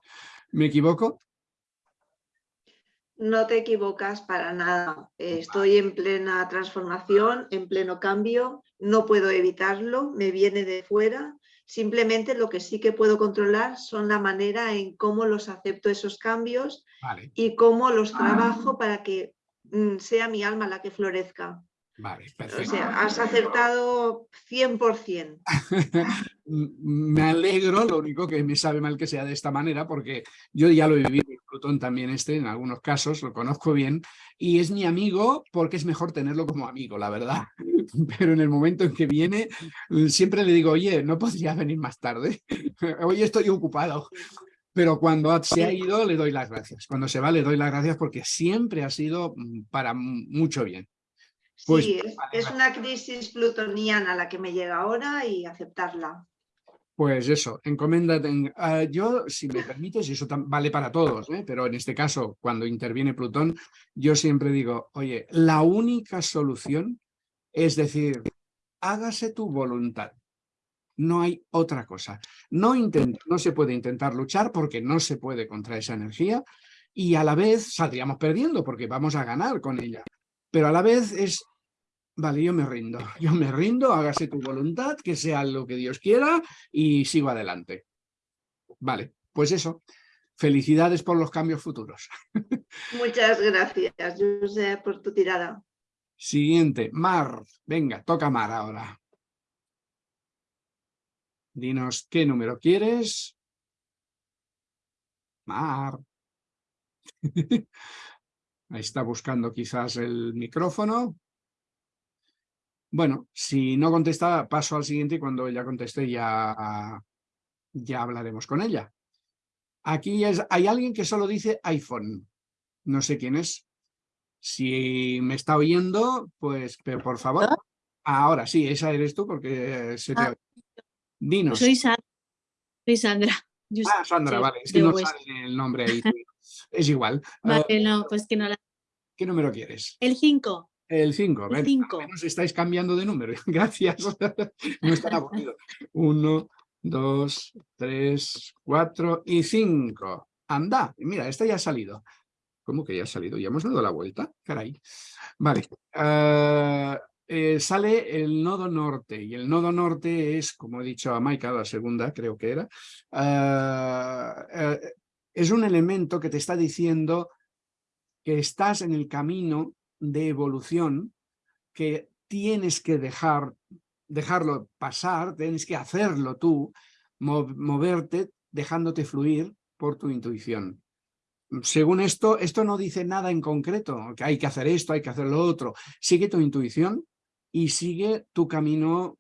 ¿Me equivoco? No te equivocas para nada. Estoy en plena transformación, en pleno cambio, no puedo evitarlo, me viene de fuera. Simplemente lo que sí que puedo controlar son la manera en cómo los acepto esos cambios Vale, y cómo los trabajo para que mm, sea mi alma la que florezca. Vale, O perfecto. sea, has acertado 100%. Me alegro, lo único que me sabe mal que sea de esta manera, porque yo ya lo he vivido, Plutón también este, en algunos casos, lo conozco bien, y es mi amigo porque es mejor tenerlo como amigo, la verdad. Pero en el momento en que viene, siempre le digo, oye, ¿no podría venir más tarde? Hoy estoy ocupado. Pero cuando se ha ido, le doy las gracias. Cuando se va, le doy las gracias porque siempre ha sido mm, para mucho bien. Pues, sí, es, una crisis plutoniana la que me llega ahora y aceptarla. Pues eso, encomiéndate. en- ah, yo, si me permites, y eso vale para todos, ¿eh? pero en este caso, cuando interviene Plutón, yo siempre digo, oye, la única solución es decir, hágase tu voluntad. No hay otra cosa. No, intent- no se puede intentar luchar porque no se puede contra esa energía y a la vez saldríamos perdiendo porque vamos a ganar con ella. Pero a la vez es, vale, yo me rindo, yo me rindo, hágase tu voluntad, que sea lo que Dios quiera y sigo adelante. Vale, pues eso. Felicidades por los cambios futuros. Muchas gracias, José, por tu tirada. Siguiente, Mar. Venga, toca Mar ahora. Dinos qué número quieres. Mar. Ahí está buscando quizás el micrófono. Bueno, si no contesta, paso al siguiente y cuando ella conteste ya, ya hablaremos con ella. Aquí es, hay alguien que solo dice iPhone. No sé quién es. Si me está oyendo, pues pero por favor. Ahora sí, esa eres tú porque se te Ah. Dinos. Soy Sandra. Soy Sandra. Yo Ah, Sandra, soy vale, es que no sale el nombre ahí. Es igual. Vale, Eh, no, pues que no la... ¿Qué número quieres? El 5. El 5. El Ven, cinco. al menos estáis cambiando de número. Gracias. No es tan aburrido. Uno, dos, tres, cuatro y cinco. Anda, mira, esta ya ha salido. ¿Cómo que ya ha salido? ¿Ya hemos dado la vuelta? Caray. Vale. ah, eh, sale el nodo norte y el nodo norte es, como he dicho a Maika, la segunda creo que era, eh, es un elemento que te está diciendo que estás en el camino de evolución, que tienes que dejar, dejarlo pasar, tienes que hacerlo tú, mo- moverte, dejándote fluir por tu intuición. Según esto, esto no dice nada en concreto, que hay que hacer esto, hay que hacer lo otro. Sigue tu intuición y sigue tu camino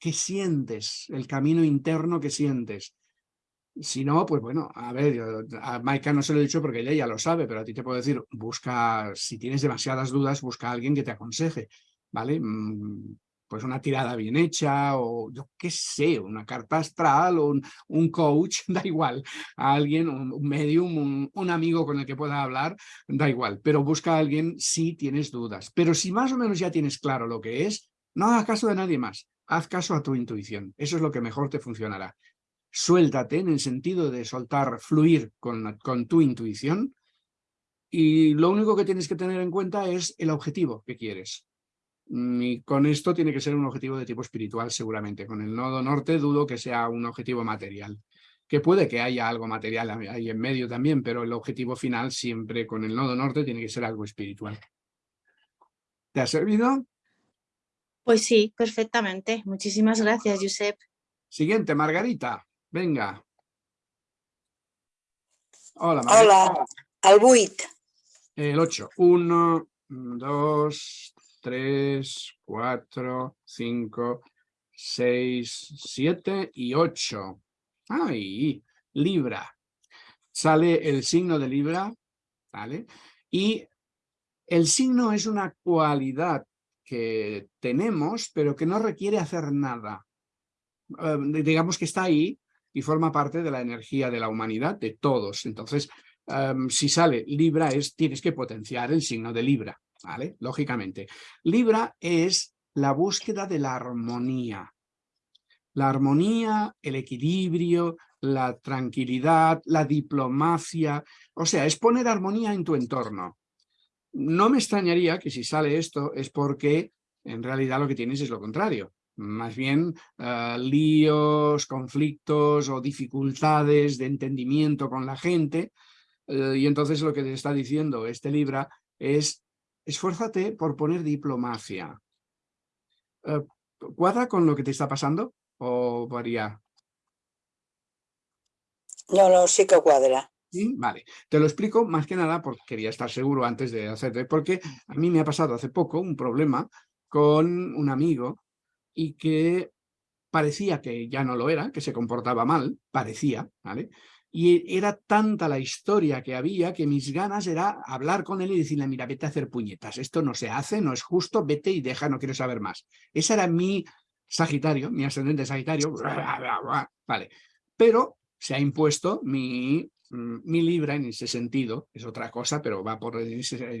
que sientes, el camino interno que sientes. Si no, pues bueno, a ver, yo- a Maika no se lo he dicho porque ella ya lo sabe, pero a ti te puedo decir, busca, si tienes demasiadas dudas, busca a alguien que te aconseje, ¿vale? Mm, pues una tirada bien hecha o yo qué sé, una carta astral o un, coach, da igual, a alguien, un, un medium, un, un amigo con el que pueda hablar, da igual, pero busca a alguien si tienes dudas. Pero si más o menos ya tienes claro lo que es, no hagas caso de nadie más, haz caso a tu intuición, eso es lo que mejor te funcionará. Suéltate en el sentido de soltar, fluir con, con tu intuición y lo único que tienes que tener en cuenta es el objetivo que quieres. Mm, Y con esto tiene que ser un objetivo de tipo espiritual seguramente. Con el nodo norte dudo que sea un objetivo material. Que puede que haya algo material ahí en medio también, pero el objetivo final siempre con el nodo norte tiene que ser algo espiritual. ¿Te ha servido? Pues sí, perfectamente. Muchísimas gracias, Josep. Siguiente, Margarita. Venga. Hola, Margarita. Hola, el 8. El 8. 1, 2, 3, 4, 5, 6, 7 y 8. ¡Ay! Libra. Sale el signo de Libra, ¿vale? Y el signo es una cualidad que tenemos, pero que no requiere hacer nada. Eh, digamos que está ahí y forma parte de la energía de la humanidad, de todos. Entonces, em, si sale Libra, es, tienes que potenciar el signo de Libra, ¿vale? Lógicamente. Libra es la búsqueda de la armonía. La armonía, el equilibrio, la tranquilidad, la diplomacia, o sea, es poner armonía en tu entorno. No me extrañaría que si sale esto es porque en realidad lo que tienes es lo contrario. Más bien eh, líos, conflictos o dificultades de entendimiento con la gente. eh, y entonces lo que te está diciendo este Libra es esfuérzate por poner diplomacia. Eh, ¿Cuadra con lo que te está pasando o varía? No, no, sí que cuadra. ¿Sí? Vale, te lo explico más que nada porque quería estar seguro antes de hacerte, porque a mí me ha pasado hace poco un problema con un amigo y que parecía que ya no lo era, que se comportaba mal, parecía, ¿vale? Y era tanta la historia que había que mis ganas era hablar con él y decirle, mira, vete a hacer puñetas, esto no se hace, no es justo, vete y deja, no quiero saber más. Ese era mi Sagitario, mi ascendente Sagitario, vale. Pero se ha impuesto mi, mm, mi Libra en ese sentido, es otra cosa, pero va por en,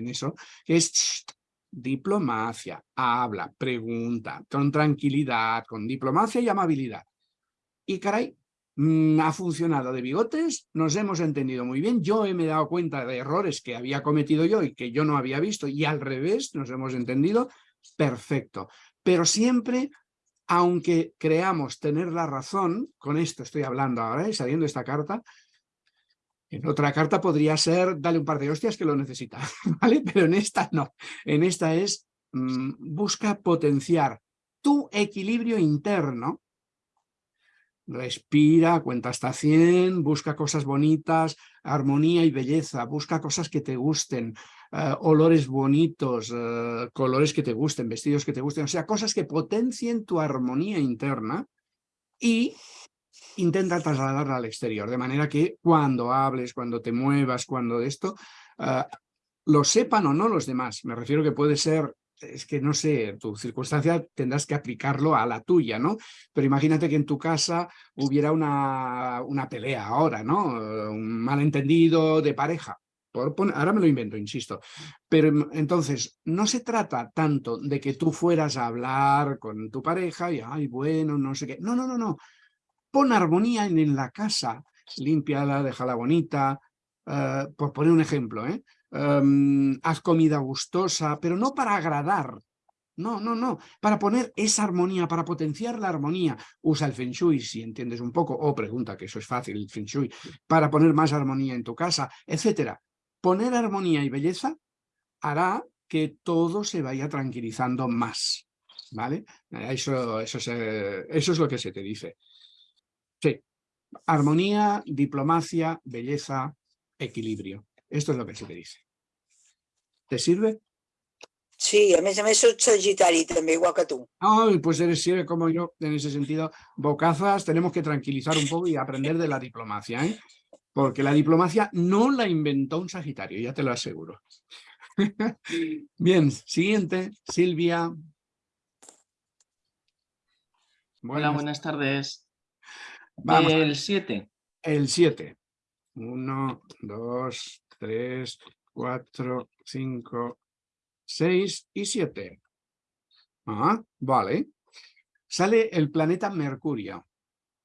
eso, que es "Shh, diplomacia, habla, pregunta, con tranquilidad, con diplomacia y amabilidad. Y caray, mm, ha funcionado de bigotes, nos hemos entendido muy bien, yo me he dado cuenta de errores que había cometido yo y que yo no había visto, y al revés, nos hemos entendido, perfecto. Pero siempre, aunque creamos tener la razón, con esto estoy hablando ahora, ¿eh? saliendo esta carta, en otra carta podría ser, dale un par de hostias que lo necesita, ¿vale? Pero en esta no. En esta es, mm, busca potenciar tu equilibrio interno. Respira, cuenta hasta 100, busca cosas bonitas, armonía y belleza, busca cosas que te gusten, eh, olores bonitos, eh, colores que te gusten, vestidos que te gusten, o sea, cosas que potencien tu armonía interna y intenta trasladarla al exterior, de manera que cuando hables, cuando te muevas, cuando esto, ah, lo sepan o no los demás. Me refiero que puede ser, es que no sé, tu circunstancia tendrás que aplicarlo a la tuya, ¿no? Pero imagínate que en tu casa hubiera una, una pelea ahora, ¿no? Un malentendido de pareja. Ahora me lo invento, insisto. Pero entonces, no se trata tanto de que tú fueras a hablar con tu pareja y, ay, bueno, no sé qué. No, no, no, no pon armonía en, la casa, límpiala, déjala bonita, eh, por poner un ejemplo, ¿eh? Em, haz comida gustosa, pero no para agradar, no, no, no, para poner esa armonía, para potenciar la armonía, usa el Feng Shui si entiendes un poco, o pregunta, que eso es fácil, el Feng Shui, para poner más armonía en tu casa, etcétera. Poner armonía y belleza hará que todo se vaya tranquilizando más, ¿vale? Eso es lo que se te dice. Sí, armonía, diplomacia, belleza, equilibrio. Esto es lo que se te dice. ¿Te sirve? Sí, a més a més soc sagitari també, igual que tu. Ay, pues eres sirve como yo en ese sentido. Bocazas, tenemos que tranquilizar un poco y aprender de la diplomacia, ¿eh? Porque la diplomacia no la inventó un Sagitario, ya te lo aseguro. Bien, siguiente, Silvia. Hola, buenas tardes. Vamos. El 7. El 7. 1, 2, 3, 4, 5, 6 y 7. Ah, vale. Sale el planeta Mercurio.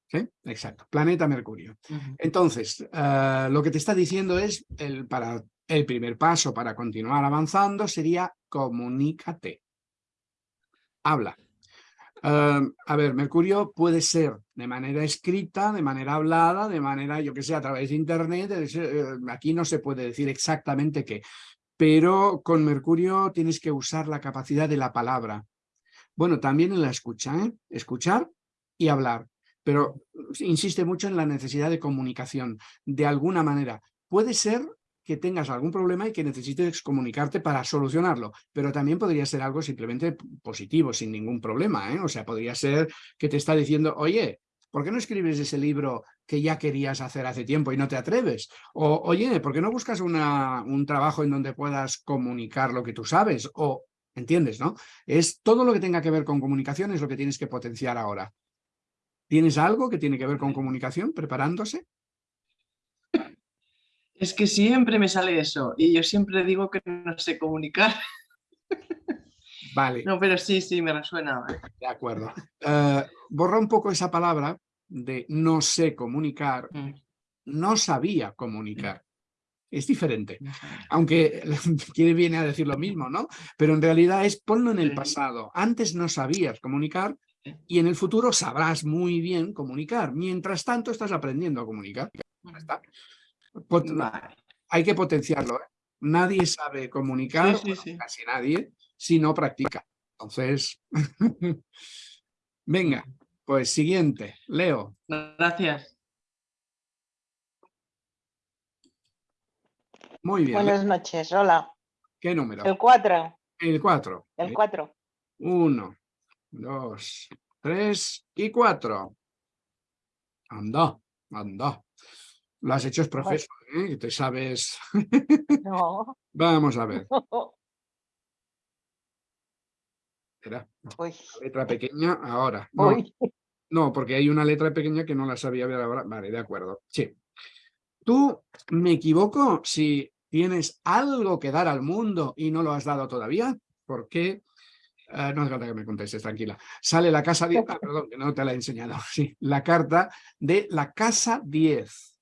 ¿Sí? Exacto, planeta Mercurio. Entonces, eh, lo que te está diciendo es, el, para, el primer paso para continuar avanzando sería comunícate. Habla. Eh, a ver, Mercurio puede ser de manera escrita, de manera hablada, de manera, yo que sé, a través de internet. eh, aquí no se puede decir exactamente qué, pero con Mercurio tienes que usar la capacidad de la palabra. Bueno, también en la escucha, ¿eh? escuchar y hablar, pero insiste mucho en la necesidad de comunicación, de alguna manera. Puede ser que tengas algún problema y que necesites comunicarte para solucionarlo, pero también podría ser algo simplemente positivo, sin ningún problema. ¿eh? O sea, podría ser que te está diciendo, oye, ¿por qué no escribes ese libro que ya querías hacer hace tiempo y no te atreves? O, oye, ¿por qué no buscas una, un trabajo en donde puedas comunicar lo que tú sabes? O, ¿entiendes, no? Es todo lo que tenga que ver con comunicación es lo que tienes que potenciar ahora. ¿Tienes algo que tiene que ver con comunicación preparándose? Es que siempre me sale eso y yo siempre digo que no sé comunicar. Vale. No, pero sí, sí, me resuena. De acuerdo. Eh, borra un poco esa palabra de no sé comunicar, no sabía comunicar. Es diferente, aunque quiere viene a decir lo mismo, ¿no? Pero en realidad es ponlo en el pasado. Antes no sabías comunicar y en el futuro sabrás muy bien comunicar. Mientras tanto estás aprendiendo a comunicar. Ya está. Pot- Hay que potenciarlo. ¿eh? Nadie sabe comunicar, Sí, sí, sí. casi nadie, si no practica. Entonces, venga, pues siguiente, Leo. Gracias. Muy bien. Buenas noches, hola. ¿Qué número? El 4, El 4. el 4. Uno, dos, tres y cuatro. Anda, anda. Lo has hecho es profesor, ¿eh? Que Te sabes. No. Vamos a ver. Espera, letra pequeña ahora. No, uy. no, porque hay una letra pequeña que no la sabía ver ahora. Vale, de acuerdo. Sí. ¿Tú me equivoco si tienes algo que dar al mundo y no lo has dado todavía? ¿Por qué? Eh, no hace falta que me contestes, tranquila. Sale la casa 10, ah, perdón, que no te la he enseñado. Sí, la carta de la casa 10.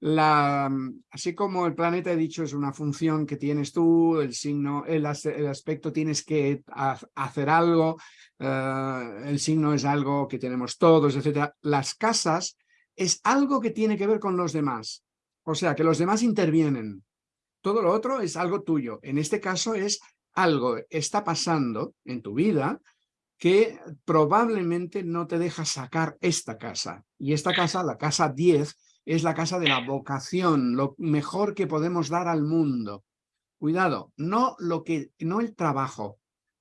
La, así como el planeta he dicho es una función que tienes tú, el signo, el, as- el aspecto tienes que ha- hacer algo, eh, el signo es algo que tenemos todos, etcétera. Las casas es algo que tiene que ver con los demás. O sea, que los demás intervienen. Todo lo otro es algo tuyo. En este caso es algo está pasando en tu vida que probablemente no te deja sacar esta casa. Y esta casa, la casa 10, es la casa de la vocación, lo mejor que podemos dar al mundo. Cuidado, no, lo que, no el trabajo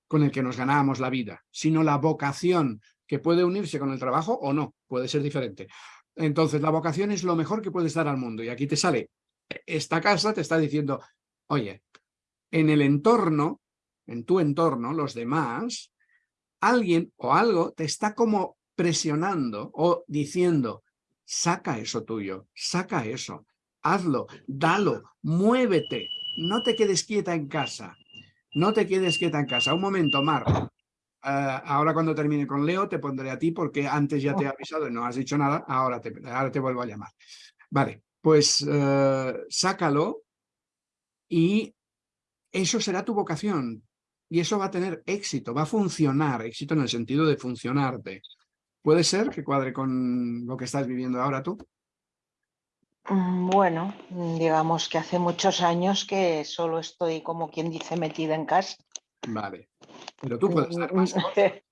con el que nos ganábamos la vida, sino la vocación que puede unirse con el trabajo o no, puede ser diferente. Entonces, la vocación es lo mejor que puedes dar al mundo. Y aquí te sale, esta casa te está diciendo, oye, en el entorno, en tu entorno, los demás, alguien o algo te está como presionando o diciendo, saca eso tuyo, saca eso, hazlo, dalo, muévete, no te quedes quieta en casa, no te quedes quieta en casa. Un momento, Mar. eh, ahora cuando termine con Leo te pondré a ti porque antes ya te he avisado y no has dicho nada, ahora te, ahora te vuelvo a llamar. Vale, pues eh, sácalo y eso será tu vocación y eso va a tener éxito, va a funcionar, éxito en el sentido de funcionarte. ¿Puede ser que cuadre con lo que estás viviendo ahora tú? Mm, Bueno, mm, digamos que hace muchos años que solo estoy, como quien dice, metida en casa. Vale. Pero tú puedes dar más.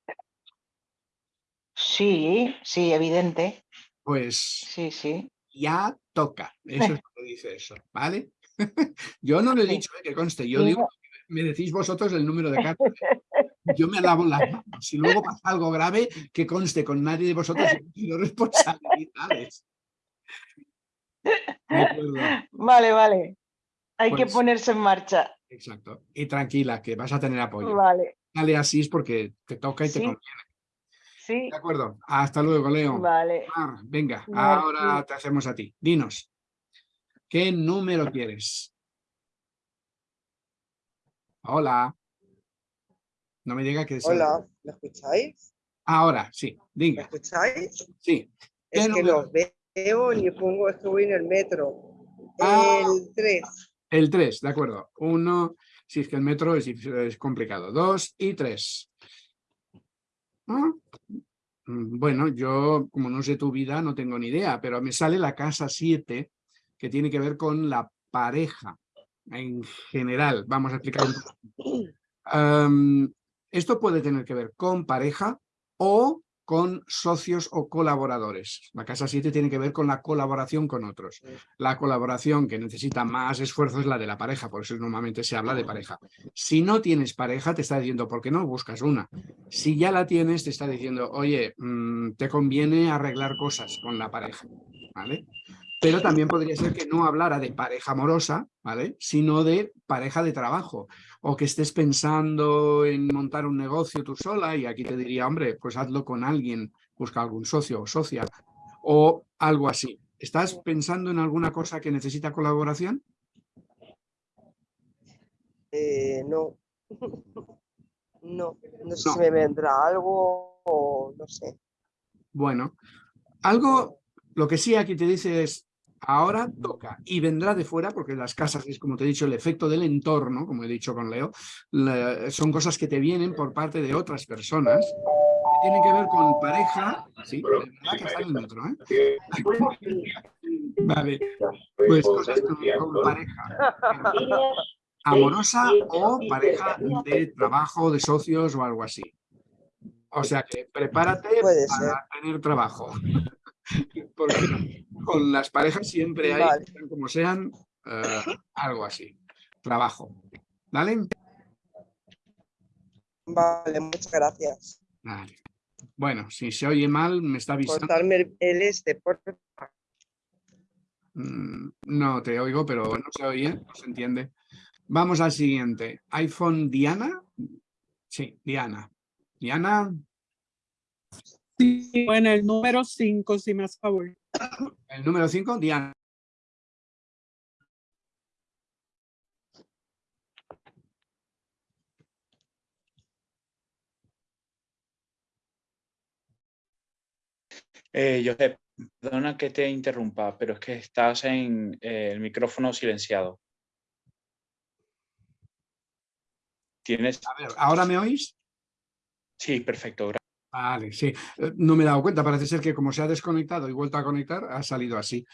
Sí, sí, evidente. Pues Sí, sí. ya toca. Eso es lo que dice eso, ¿vale? yo no lo he dicho, eh, que conste. Yo Sí, digo. Me decís vosotros el número de cartas. Yo me lavo las manos. Si luego pasa algo grave, que conste con nadie de vosotros y no responsabilidades. Vale, vale. Hay que Pues- ponerse en marcha. Exacto. Y tranquila, que vas a tener apoyo. Vale. Dale así es porque te toca y te conviene. Sí. De acuerdo. Hasta luego, Leo. Vale. Venga, Vale, ahora te hacemos a ti. Dinos. ¿Qué número quieres? Hola. No me diga que es... Hola, ¿me escucháis? Ahora, sí. ¿Me Diga. escucháis? Sí. ¿Qué Es que número? los veo ni pongo, es que voy en el metro. Ah. El 3. El 3, de acuerdo. Uno, si es que el metro es, es complicado. Dos y tres. Ah, mm, Bueno, yo, como no sé tu vida, no tengo ni idea, pero me sale la casa 7, que tiene que ver con la pareja en general. Vamos a explicar un poco. Am, esto puede tener que ver con pareja o con socios o colaboradores. La casa 7 tiene que ver con la colaboración con otros. La colaboración que necesita más esfuerzo es la de la pareja, por eso normalmente se habla de pareja. Si no tienes pareja, te está diciendo, ¿por qué no buscas una? Si ya la tienes, te está diciendo, oye, mm, te conviene arreglar cosas con la pareja, ¿vale? Pero también podría ser que no hablara de pareja amorosa, ¿vale? Sino de pareja de trabajo. O que estés pensando en montar un negocio tú sola y aquí te diría, hombre, pues hazlo con alguien, busca algún socio o socia o algo así. ¿Estás pensando en alguna cosa que necesita colaboración? Eh, no. No, no sé No. si me vendrá algo o no sé. Bueno, algo, lo que sí aquí te dice es, ahora toca y vendrá de fuera, porque las casas es, como te he dicho, el efecto del entorno, como he dicho con Leo, la- son cosas que te vienen por parte de otras personas, que tienen que ver con pareja, sí, de verdad que está en el metro, ¿eh? Vale, pues cosas con, con pareja, amorosa o pareja de trabajo, de socios o algo así. O sea que prepárate para tener trabajo. Porque con las parejas siempre hay, Vale. como sean, eh, algo así. Trabajo. ¿Vale? Vale, muchas gracias. Vale. Bueno, si se oye mal, me está avisando. Cortarme el, este, por Mm, No te oigo, pero no se oye, no se entiende. Vamos al siguiente. iPhone Diana. Sí, Diana. Diana, bueno, el número 5, si me hace favor. el número 5, Diana. Eh, Josep, perdona que te interrumpa, pero es que estás en eh, el micrófono silenciado. ¿Tienes? A ver, ¿ahora me oís? Sí, perfecto. gra- Vale, sí. Eh, No me he dado cuenta, parece ser que como se ha desconectado y vuelto a conectar, ha salido así.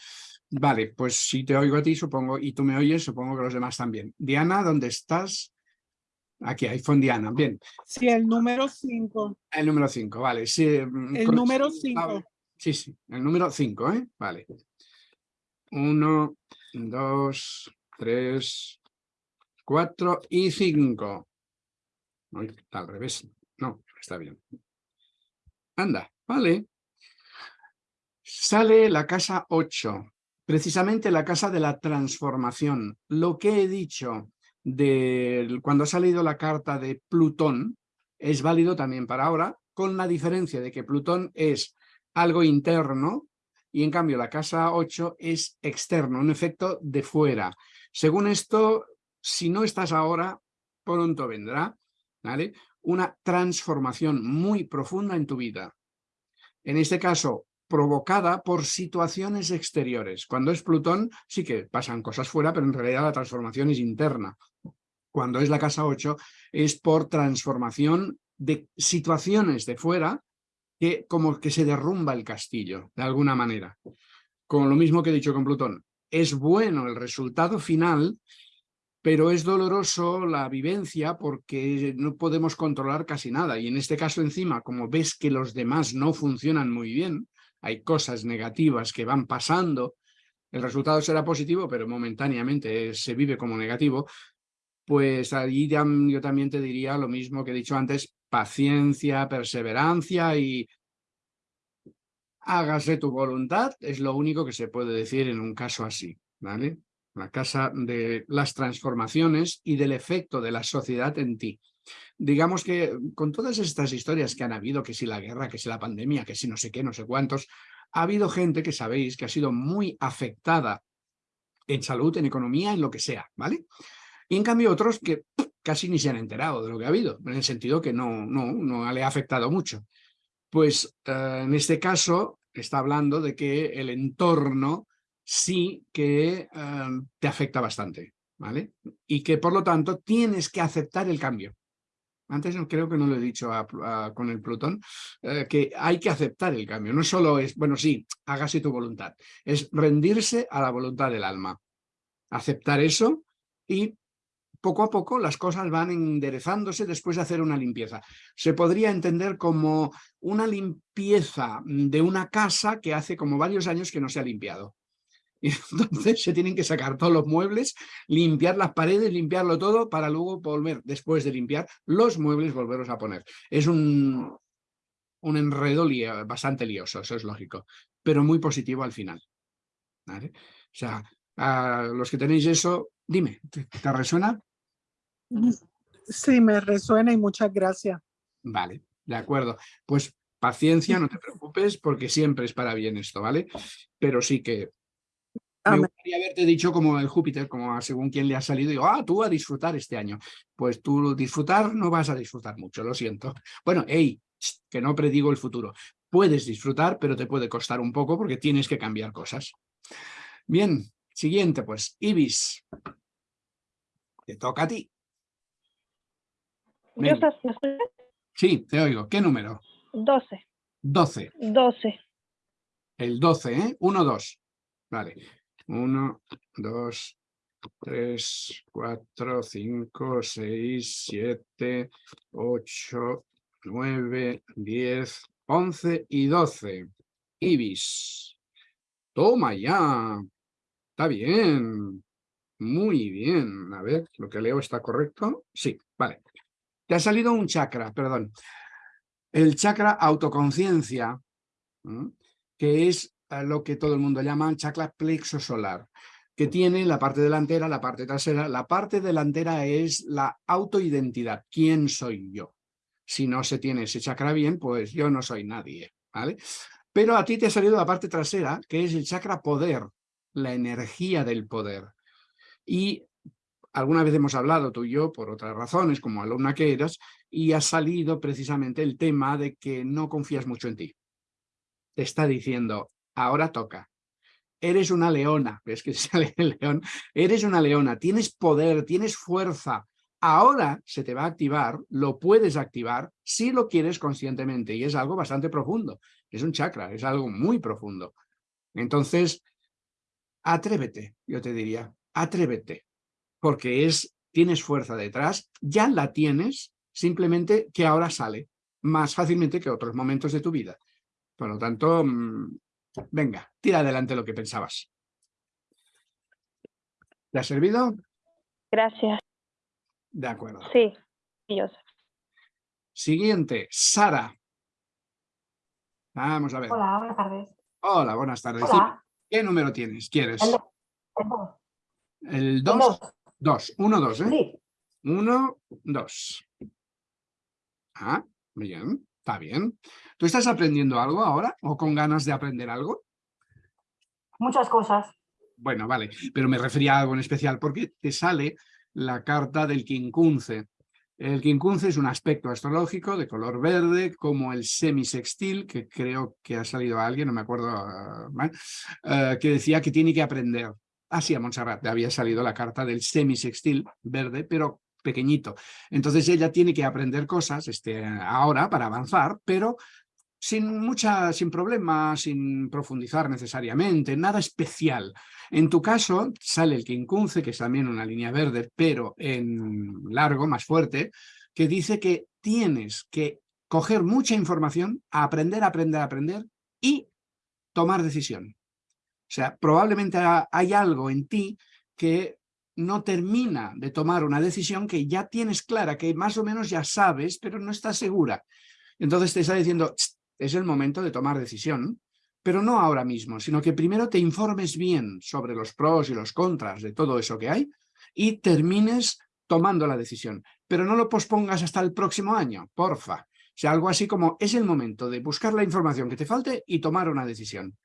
Vale, pues si te oigo a ti, supongo, y tú me oyes, supongo que los demás también. Diana, ¿dónde estás? Aquí, iPhone Diana. Bien, Sí, el número 5. el número 5, vale. Sí, mm, El con- número 5. Sí, sí, el número 5, ¿eh? Vale. Uno, dos, tres, cuatro y cinco. Uy, está al revés. No, está bien. Anda, vale. Sale la casa 8, precisamente la casa de la transformación. Lo que he dicho de cuando ha salido la carta de Plutón es válido también para ahora, con la diferencia de que Plutón es algo interno y en cambio la casa 8 es externo, un efecto de fuera. Según esto, si no estás ahora, pronto vendrá, ¿vale? Una transformación muy profunda en tu vida. En este caso, provocada por situaciones exteriores. Cuando es Plutón, sí que pasan cosas fuera, pero en realidad la transformación es interna. Cuando es la casa 8, es por transformación de situaciones de fuera que como que se derrumba el castillo, de alguna manera. Con lo mismo que he dicho con Plutón. Es bueno el resultado final, pero es doloroso la vivencia porque no podemos controlar casi nada. Y en este caso encima, como ves que los demás no funcionan muy bien, hay cosas negativas que van pasando, el resultado será positivo, pero momentáneamente se vive como negativo, pues ya- yo también te diría lo mismo que he dicho antes, paciencia, perseverancia y hágase tu voluntad, es lo único que se puede decir en un caso así, ¿vale? La casa de las transformaciones y del efecto de la sociedad en ti. Digamos que con todas estas historias que han habido, que si la guerra, que si la pandemia, que si no sé qué, no sé cuántos, ha habido gente que sabéis que ha sido muy afectada en salud, en economía, en lo que sea, ¿vale? Y en cambio otros que casi ni se han enterado de lo que ha habido, en el sentido que no, no, no le ha afectado mucho. Pues eh, en este caso está hablando de que el entorno sí que eh, te afecta bastante, ¿vale? Y que por lo tanto tienes que aceptar el cambio. Antes creo que no lo he dicho con el Plutón, eh, que hay que aceptar el cambio. No solo es, bueno, sí, hágase tu voluntad, es rendirse a la voluntad del alma. Aceptar eso y poco a poco las cosas van enderezándose después de hacer una limpieza. Se podría entender como una limpieza de una casa que hace como varios años que no se ha limpiado. Y entonces se tienen que sacar todos los muebles, limpiar las paredes, limpiarlo todo para luego volver, después de limpiar los muebles, volverlos a poner. Es un, un enredo bastante lioso, eso es lógico, pero muy positivo al final. O sea, a los que tenéis eso, dime, ¿te, te resuena? Sí, me resuena y muchas gracias. Vale, de acuerdo. Pues paciencia, no te preocupes, porque siempre es para bien esto, ¿vale? Pero sí que me gustaría haberte dicho como el Júpiter, como según quién le ha salido, digo, ah, tú a disfrutar este año. Pues tú disfrutar no vas a disfrutar mucho, lo siento. Bueno, hey, que no predigo el futuro. Puedes disfrutar, pero te puede costar un poco porque tienes que cambiar cosas. Bien, siguiente pues, Ibis. Te toca a ti. ¿Yo Venga. estás- me? Sí, te oigo. ¿Qué número? 12. 12. 12. El 12, ¿eh? 1, 2. Vale. 1, 2, 3, 4, 5, 6, 7, 8, 9, 10, 11 y 12. Ibis. Toma ya. Está bien. Muy bien. A ver, lo que leo está correcto. Sí, vale. Te ha salido un chakra, perdón. El chakra autoconciencia, que es a lo que todo el mundo llama chakra plexo solar, que tiene la parte delantera, la parte trasera. La parte delantera es la autoidentidad. ¿Quién soy yo? Si no se tiene ese chakra bien, pues yo no soy nadie, ¿vale? Pero a ti te ha salido la parte trasera, que es el chakra poder, la energía del poder. Y alguna vez hemos hablado tú y yo, por otras razones, como alumna que eras, y ha salido precisamente el tema de que no confías mucho en ti. Te está diciendo, ahora toca. Eres una leona, ves que sale el león, eres una leona, tienes poder, tienes fuerza. Ahora se te va a activar, lo puedes activar si lo quieres conscientemente y es algo bastante profundo. Es un chakra, es algo muy profundo. Entonces, atrévete, yo te diría, atrévete, porque es, tienes fuerza detrás, ya la tienes, simplemente que ahora sale más fácilmente que otros momentos de tu vida. Por lo tanto, mm, venga, tira adelante lo que pensabas. ¿Te ha servido? Gracias. De acuerdo. Sí. Dios. Siguiente, Sara. Vamos a ver. Hola, buenas tardes. Hola, buenas tardes. Hola. ¿Qué número tienes? ¿Quieres? El do- el dos. El 2. 2. 1, 2, ¿eh? 1, 2. Ah, bien, está bien. ¿Tú estás aprendiendo algo ahora o con ganas de aprender algo? Muchas cosas. Bueno, vale, pero me refería a algo en especial porque te sale la carta del quincunce. El quincunce es un aspecto astrológico de color verde, como el semisextil, que creo que ha salido a alguien, no me acuerdo, ah, eh, que decía que tiene que aprender. Ah, sí, a Montserrat había salido la carta del semisextil verde, pero pequeñito. Entonces ella tiene que aprender cosas este, ahora para avanzar, pero sin mucha, sin problema, sin profundizar necesariamente, nada especial. En tu caso sale el quincunce, que es también una línea verde, pero en largo, más fuerte, que dice que tienes que coger mucha información, aprender, aprender, aprender y tomar decisión. O sea, probablemente ha- hay algo en ti que no termina de tomar una decisión que ya tienes clara, que más o menos ya sabes, pero no estás segura. Entonces te está diciendo, "Tst, es el momento de tomar decisión, pero no ahora mismo, sino que primero te informes bien sobre los pros y los contras de todo eso que hay y termines tomando la decisión. Pero no lo pospongas hasta el próximo año, porfa. O sea, algo así como es el momento de buscar la información que te falte y tomar una decisión.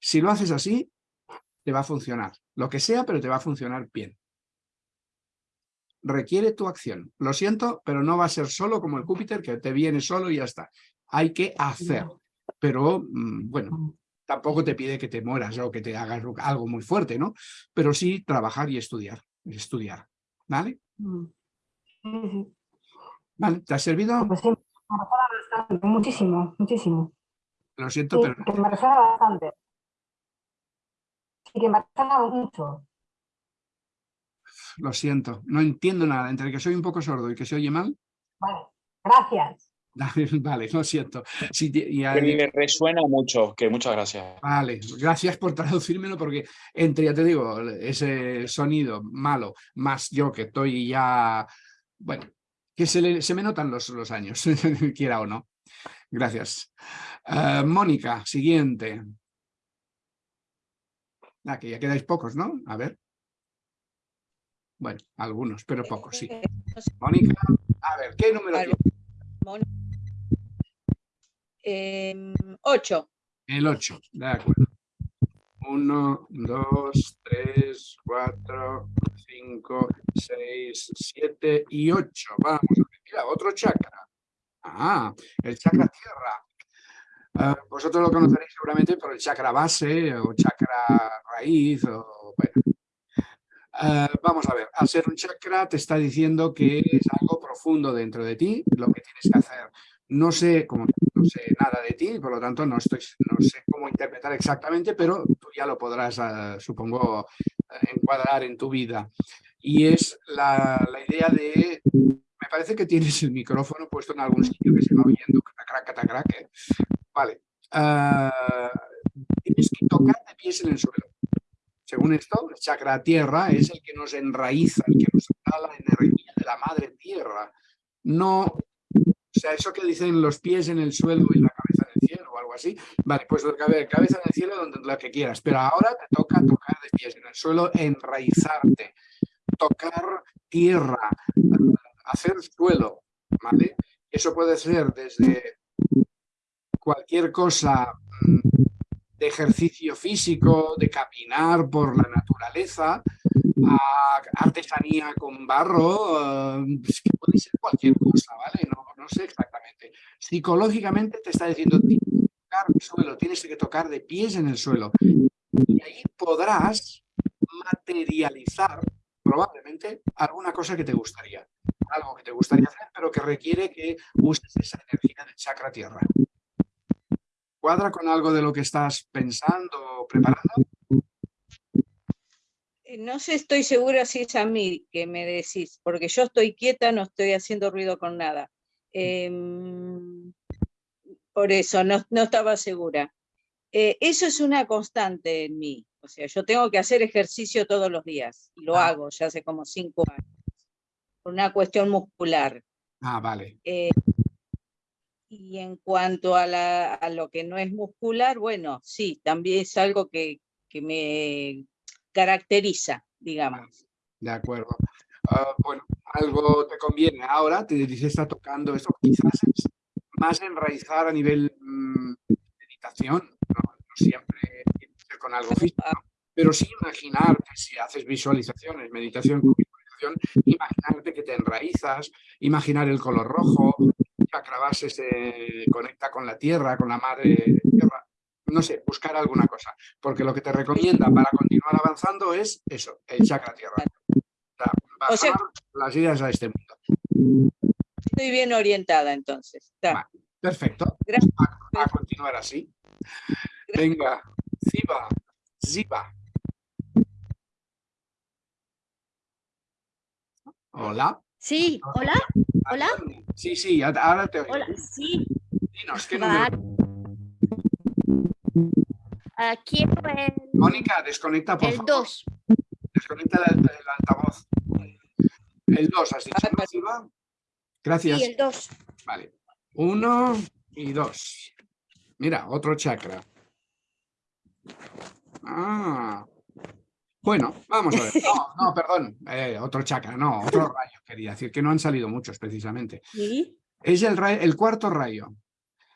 Si lo haces así, te va a funcionar. Lo que sea, pero te va a funcionar bien. Requiere tu acción. Lo siento, pero no va a ser solo como el Júpiter, que te viene solo y ya está. Hay que hacer. Pero, mm, bueno, tampoco te pide que te mueras o que te hagas algo muy fuerte, ¿no? Pero sí trabajar y estudiar. Estudiar. ¿Vale? Mm. ¿Vale? ¿Te ha servido? Pues sí, me bastante, muchísimo, muchísimo. Lo siento, Sí, pero que me bastante. Sí, que me resuena mucho. lo siento. No entiendo nada. Entre que soy un poco sordo y que se oye mal, Vale, gracias. vale, lo siento. Sí, y a- Que me resuena mucho, que muchas gracias. Vale, gracias por traducírmelo porque entre, ya te digo, ese sonido malo, más yo que estoy ya, bueno, que se, le- se me notan los, los años, quiera o no. Gracias. Eh, Mónica, siguiente. Ah, que ya quedáis pocos, ¿no? A ver. Bueno, algunos, pero pocos, sí. Mónica, a ver, ¿qué número tiene? Em, ocho. El 8, de acuerdo. 1, 2, 3, 4, 5, 6, 7 y 8. Vamos mira, otro chakra. Ah, el chakra tierra. Ah, vosotros lo conoceréis seguramente por el chakra base o chakra raíz o bueno. Ah, vamos a ver, al ser un chakra te está diciendo que es algo profundo dentro de ti, lo que tienes que hacer. No sé, como no sé nada de ti, por lo tanto no, estoy, no sé cómo interpretar exactamente, pero tú ya lo podrás, ah, supongo, encuadrar en tu vida. Y es la idea de, me parece que tienes el micrófono puesto en algún sitio que se va oyendo, catacrac. Vale. Ah, tienes que tocar de pies en el suelo. Según esto, el chakra tierra es el que nos enraiza, el que nos da la energía de la madre tierra. No, o sea, eso que dicen los pies en el suelo y la cabeza en el cielo o algo así. Vale, pues cabeza en el cielo donde la que quieras. Pero ahora te toca tocar de pies en el suelo, enraizarte, tocar tierra, hacer suelo, ¿vale? Eso puede ser desde cualquier cosa mm, de ejercicio físico, de caminar por la naturaleza, a artesanía con barro, eh, es que puede ser cualquier cosa, ¿vale? No, no sé exactamente. Psicológicamente te está diciendo, tienes que tocar el suelo, tienes que tocar de pies en el suelo. Y ahí podrás materializar probablemente alguna cosa que te gustaría. Algo que te gustaría hacer, pero que requiere que uses esa energía del chakra tierra. ¿Cuadra con algo de lo que estás pensando o preparando? Eh, No sé, estoy segura si es a mí que me decís, porque yo estoy quieta, no estoy haciendo ruido con nada. Em, por eso, no, no estaba segura. Eh, eso es una constante en mí. O sea, yo tengo que hacer ejercicio todos los días. Y lo Ah. hago ya hace como cinco años. Por una cuestión muscular. Ah, vale. Eh, y en cuanto a, la- a lo que no es muscular, bueno, sí, también es algo que, que me caracteriza, digamos. De acuerdo. Ah, bueno, algo te conviene ahora, te dice está tocando esto, quizás es más enraizar a nivel mm, meditación, no, no siempre tiene que ser con algo físico, pero sí imaginarte, si haces visualizaciones, meditación visualización, imaginarte que te enraizas, imaginar el color rojo, el chakra base se conecta con la tierra, con la madre tierra, no sé, buscar alguna cosa, porque lo que te recomienda para continuar avanzando es eso, el chakra tierra. O sea, O sea- bajar las ideas a este mundo. Estoy bien orientada entonces. Perfecto. Gracias. A, a continuar así. Venga, Ziba, Ziba. Hola. Sí, hola, hola. Sí, sí, ahora te oigo. Hola, sí. Dinos, ¿qué Vale. número? Ah, quiero el, Mónica, desconecta, por el favor. 2. Desconecta el, el altavoz. El 2, has dicho, ¿no, Ziba? Gracias. Sí, el 2. Vale. Uno y dos. Mira, otro chakra. Ah. Bueno, vamos a ver. No, no, perdón, eh, otro chakra, no, otro rayo, quería decir, que no han salido muchos precisamente. ¿Sí? Es el, el cuarto rayo.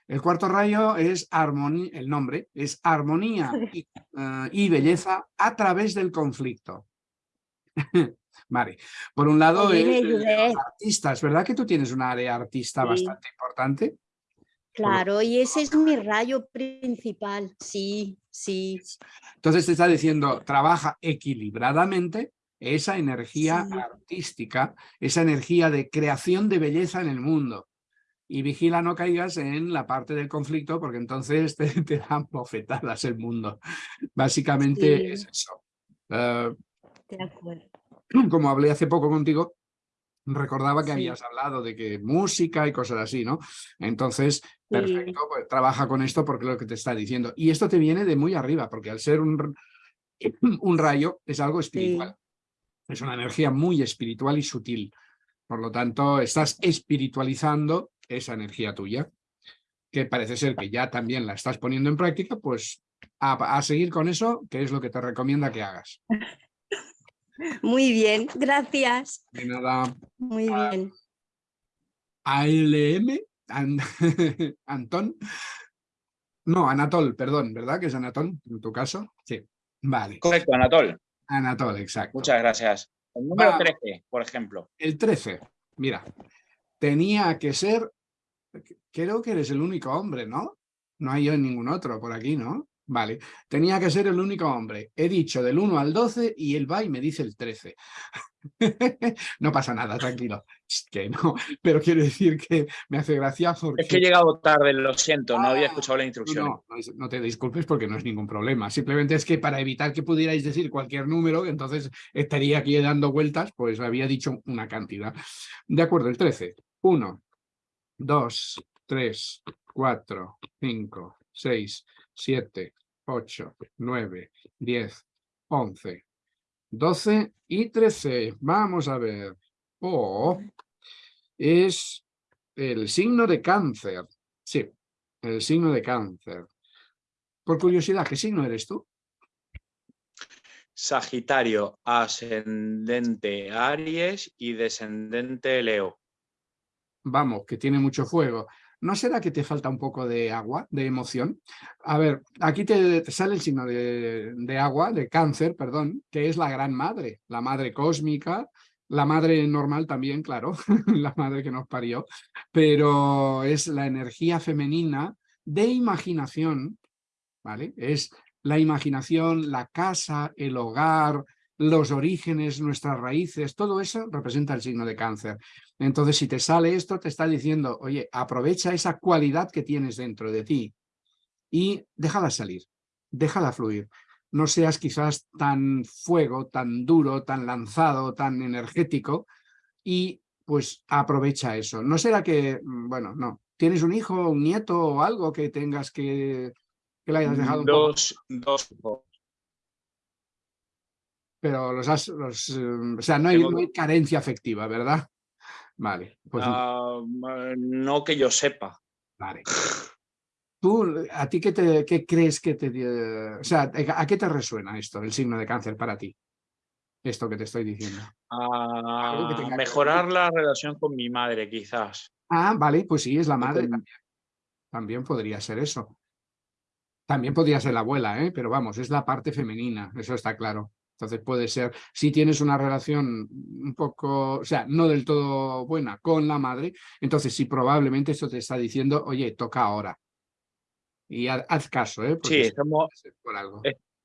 El cuarto rayo es armonía, el nombre es armonía y, eh, y belleza a través del conflicto. vale, por un lado Oye, es los artistas, ¿verdad que tú tienes un área artista Sí. bastante importante? Claro, y ese es mi rayo principal. Sí, sí. Entonces te está diciendo, trabaja equilibradamente esa energía Sí. artística, esa energía de creación de belleza en el mundo. Y vigila no caigas en la parte del conflicto porque entonces te, te dan bofetadas el mundo. Básicamente Sí. es eso. Eh, De acuerdo. como hablé hace poco contigo, recordaba que Sí. habías hablado de que música y cosas así, ¿no? Entonces, perfecto, pues trabaja con esto porque es lo que te está diciendo. Y esto te viene de muy arriba, porque al ser un, rayo es algo espiritual. Es una energía muy espiritual y sutil. Por lo tanto, estás espiritualizando esa energía tuya, que parece ser que ya también la estás poniendo en práctica, pues a, a seguir con eso, que es lo que te recomienda que hagas. Muy bien, gracias. De nada. Muy bien. ALM, An- Antón. No, Anatol, perdón, ¿verdad? Que es Anatol, en tu caso. Sí, vale. Correcto, Anatol. Anatol, exacto. Muchas gracias. El número Va. 13, por ejemplo. El 13, mira, tenía que ser, creo que eres el único hombre, ¿no? No hay yo ningún otro por aquí, ¿no? Vale, tenía que ser el único hombre. He dicho del 1 al 12 y él va y me dice el 13. no pasa nada, tranquilo. Es que no, pero quiero decir que me hace gracia porque... Es que he llegado tarde, lo siento, no había escuchado la instrucción. No, no te disculpes porque no es ningún problema. Simplemente es que para evitar que pudierais decir cualquier número, entonces estaría aquí dando vueltas, pues había dicho una cantidad. De acuerdo, el 13. 1, 2, 3, 4, 5, 6, 7, 8, 9, 10, 11, 12 y 13. Vamos a ver. O es el signo de cáncer. Sí, el signo de cáncer. Por curiosidad, ¿qué signo eres tú? Sagitario, ascendente Aries y descendente Leo. Vamos, que tiene mucho fuego. ¿No será que te falta un poco de agua, de emoción? A ver, aquí te, sale el signo de, de agua, de cáncer, perdón, que es la gran madre, la madre cósmica, la madre normal también, claro, la madre que nos parió, pero es la energía femenina de imaginación, ¿vale? Es la imaginación, la casa, el hogar, los orígenes, nuestras raíces, todo eso representa el signo de cáncer. Entonces, si te sale esto, te está diciendo, oye, aprovecha esa cualidad que tienes dentro de ti y déjala salir, déjala fluir. No seas quizás tan fuego, tan duro, tan lanzado, tan energético y pues aprovecha eso. No será que, mm, bueno, no, tienes un hijo, un nieto o algo que tengas que, que le hayas dejado un poco, Dos, dos pero los has, los, eh, o sea, no hay, Tengo no hay carencia afectiva, ¿verdad? Vale, pues Ah, no que yo sepa. Vale. ¿Tú, a ti qué, te, qué crees que te... o sea, ¿a qué te resuena esto, el signo de cáncer para ti? Esto que te estoy diciendo. Que Ah, que mejorar la relación con mi madre, quizás. Ah, vale, pues sí, es la madre también. También podría ser eso. También podría ser la abuela, ¿eh? pero vamos, es la parte femenina, eso está claro. Entonces puede ser, si tienes una relación un poco, o sea, no del todo buena con la madre, entonces sí, probablemente esto te está diciendo, oye, toca ahora. Y ha- haz caso, ¿eh? porque Sí, estamos, por algo.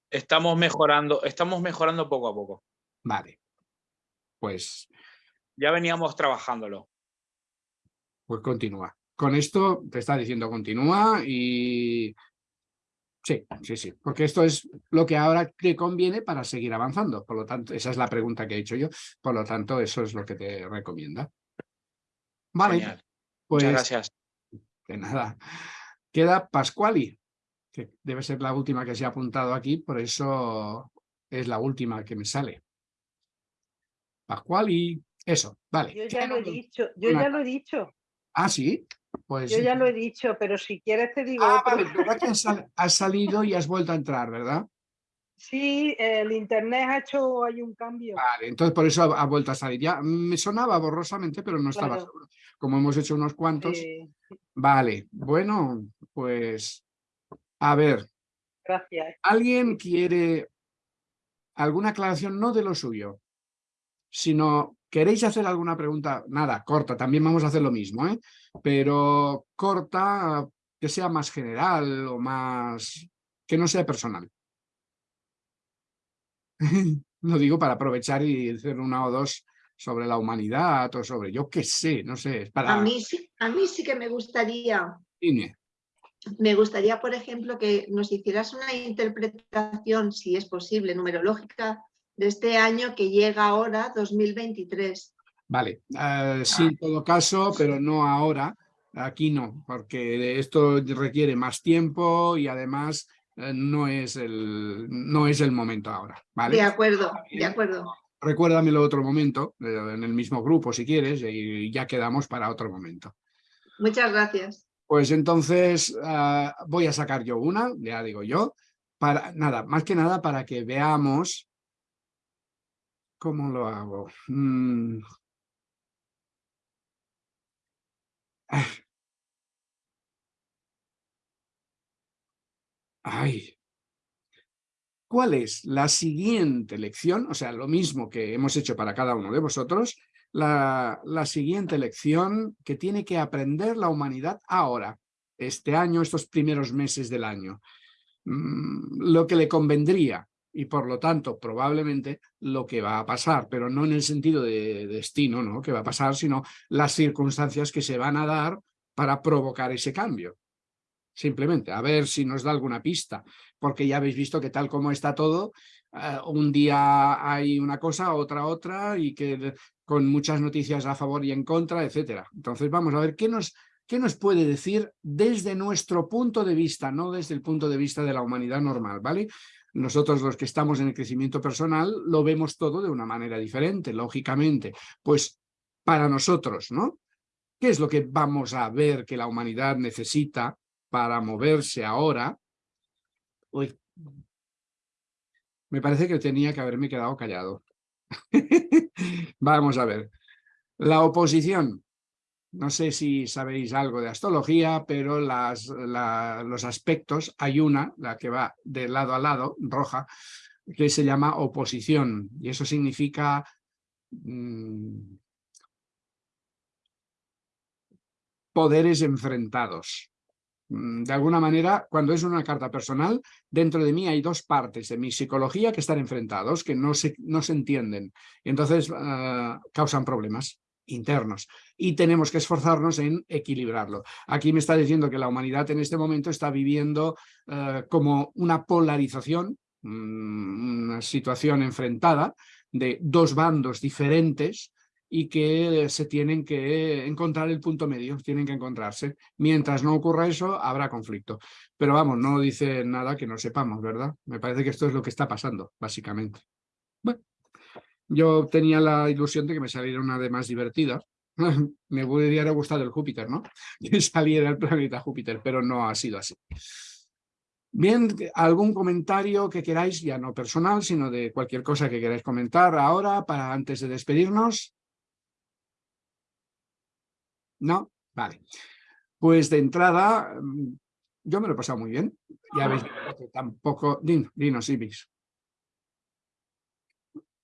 estamos mejorando, estamos mejorando poco a poco. Vale. Pues, Ya veníamos trabajándolo. pues continúa. Con esto te está diciendo continúa y... Sí, sí, sí, porque esto es lo que ahora te conviene para seguir avanzando. Por lo tanto, esa es la pregunta que he hecho yo. Por lo tanto, eso es lo que te recomienda. Vale, Genial. pues Muchas gracias. de nada. Queda Pascuali, que debe ser la última que se ha apuntado aquí, por eso es la última que me sale. Pascuali, eso, vale. Yo ya lo he dicho, yo Una- ya lo he dicho, Ah, sí, pues... yo ya lo he dicho, pero si quieres te digo Ah, otro. vale, ¿verdad que has, sal- has salido y has vuelto a entrar, verdad? Sí, el internet ha hecho hay un cambio. Vale, entonces por eso ha, ha vuelto a salir. Ya me sonaba borrosamente, pero no estaba Claro. seguro. Como hemos hecho unos cuantos. Sí, Vale, bueno, pues a ver, gracias. ¿alguien quiere alguna aclaración? No de lo suyo, sino queréis hacer alguna pregunta, nada, corta, también vamos a hacer lo mismo, ¿eh? pero corta, que sea más general o más, que no sea personal. Lo digo para aprovechar y hacer una o dos sobre la humanidad o sobre, yo qué sé, no sé, para... A mí, sí, a mí sí que me gustaría, Dime. me gustaría, por ejemplo, que nos hicieras una interpretación, si es posible, numerológica, de este año que llega ahora, 2023. Vale, eh, sí en todo caso, pero no ahora, aquí no, porque esto requiere más tiempo y además eh, no, es el, no es el momento ahora, ¿vale? De acuerdo, de acuerdo. Recuérdamelo otro momento, eh, en el mismo grupo si quieres, y ya quedamos para otro momento. Muchas gracias. Pues entonces ah, voy a sacar yo una, ya digo yo, para nada, más que nada para que veamos cómo lo hago. Mm. Ah. Ay. ¿Cuál es la siguiente lección? O sea, lo mismo que hemos hecho para cada uno de vosotros, la, la siguiente lección que tiene que aprender la humanidad ahora, este año, estos primeros meses del año. Mm, lo que le convendría y por lo tanto probablemente lo que va a pasar, pero no en el sentido de destino, ¿no? que va a pasar, sino las circunstancias que se van a dar para provocar ese cambio. Simplemente, a ver si nos da alguna pista, porque ya habéis visto que tal como está todo, eh, un día hay una cosa, otra otra, y que con muchas noticias a favor y en contra, etcétera. Entonces vamos a ver qué nos, qué nos puede decir desde nuestro punto de vista, no desde el punto de vista de la humanidad normal, ¿vale? Nosotros los que estamos en el crecimiento personal lo vemos todo de una manera diferente, lógicamente. Pues para nosotros, ¿no? ¿Qué es lo que vamos a ver que la humanidad necesita para moverse ahora? Uy, me parece que tenía que haberme quedado callado. Vamos a ver. La oposición. No sé si sabéis algo de astrología, pero las, la- los aspectos, hay una, la que va de lado a lado, roja, que se llama oposición. Y eso significa mm, poderes enfrentados. Mm, De alguna manera, cuando es una carta personal, dentro de mí hay dos partes de mi psicología que están enfrentados, que no se, no se entienden. Y entonces ah, causan problemas internos y tenemos que esforzarnos en equilibrarlo. Aquí me está diciendo que la humanidad en este momento está viviendo eh, como una polarización, mm, una situación enfrentada de dos bandos diferentes y que se tienen que encontrar el punto medio, tienen que encontrarse. Mientras no ocurra eso, habrá conflicto. Pero vamos, no dice nada que no sepamos, ¿verdad? Me parece que esto es lo que está pasando, básicamente. Yo tenía la ilusión de que me saliera una de más divertida. me hubiera gustado el Júpiter, ¿no? Que saliera el planeta Júpiter, pero no ha sido así. Bien, ¿algún comentario que queráis, ya no personal, sino de cualquier cosa que queráis comentar ahora, para antes de despedirnos? ¿No? Vale. Pues de entrada, mm, yo me lo he pasado muy bien. Ya veis tampoco... Din, dinos, Ibis.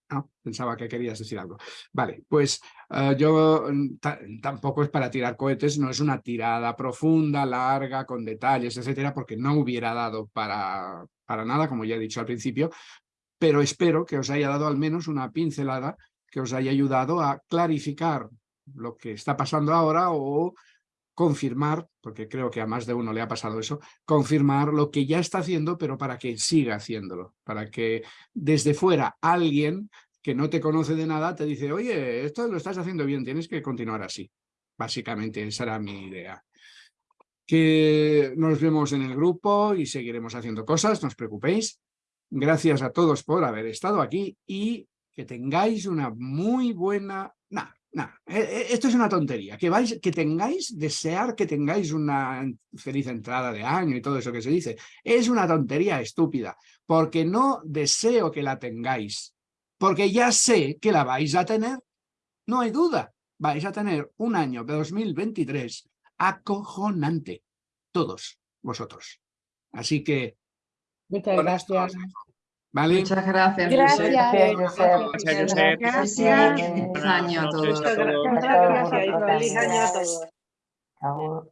No, pensaba que querías decir algo. Vale, pues eh, yo mm, ta- tampoco es para tirar cohetes, no es una tirada profunda, larga, con detalles, etcétera, porque no hubiera dado para, para nada, como ya he dicho al principio, pero espero que os haya dado al menos una pincelada que os haya ayudado a clarificar lo que está pasando ahora o confirmar, porque creo que a más de uno le ha pasado eso, confirmar lo que ya está haciendo, pero para que siga haciéndolo, para que desde fuera alguien que no te conoce de nada te dice, oye, esto lo estás haciendo bien, tienes que continuar así. Básicamente esa era mi idea. Que nos vemos en el grupo y seguiremos haciendo cosas, no os preocupéis. Gracias a todos por haber estado aquí y que tengáis una muy buena, No, eh, eh, esto es una tontería. Que, vais, que tengáis, desear que tengáis una feliz entrada de año y todo eso que se dice, es una tontería estúpida, porque no deseo que la tengáis, porque ya sé que la vais a tener. No hay duda, vais a tener un año de 2023 acojonante, todos vosotros. Así que, Muchas esto gracias. ¿Vale? Muchas gracias. Gracias. Gracias, Josep. Gracias. Feliz año a todos. Muchas gracias y feliz año a todos.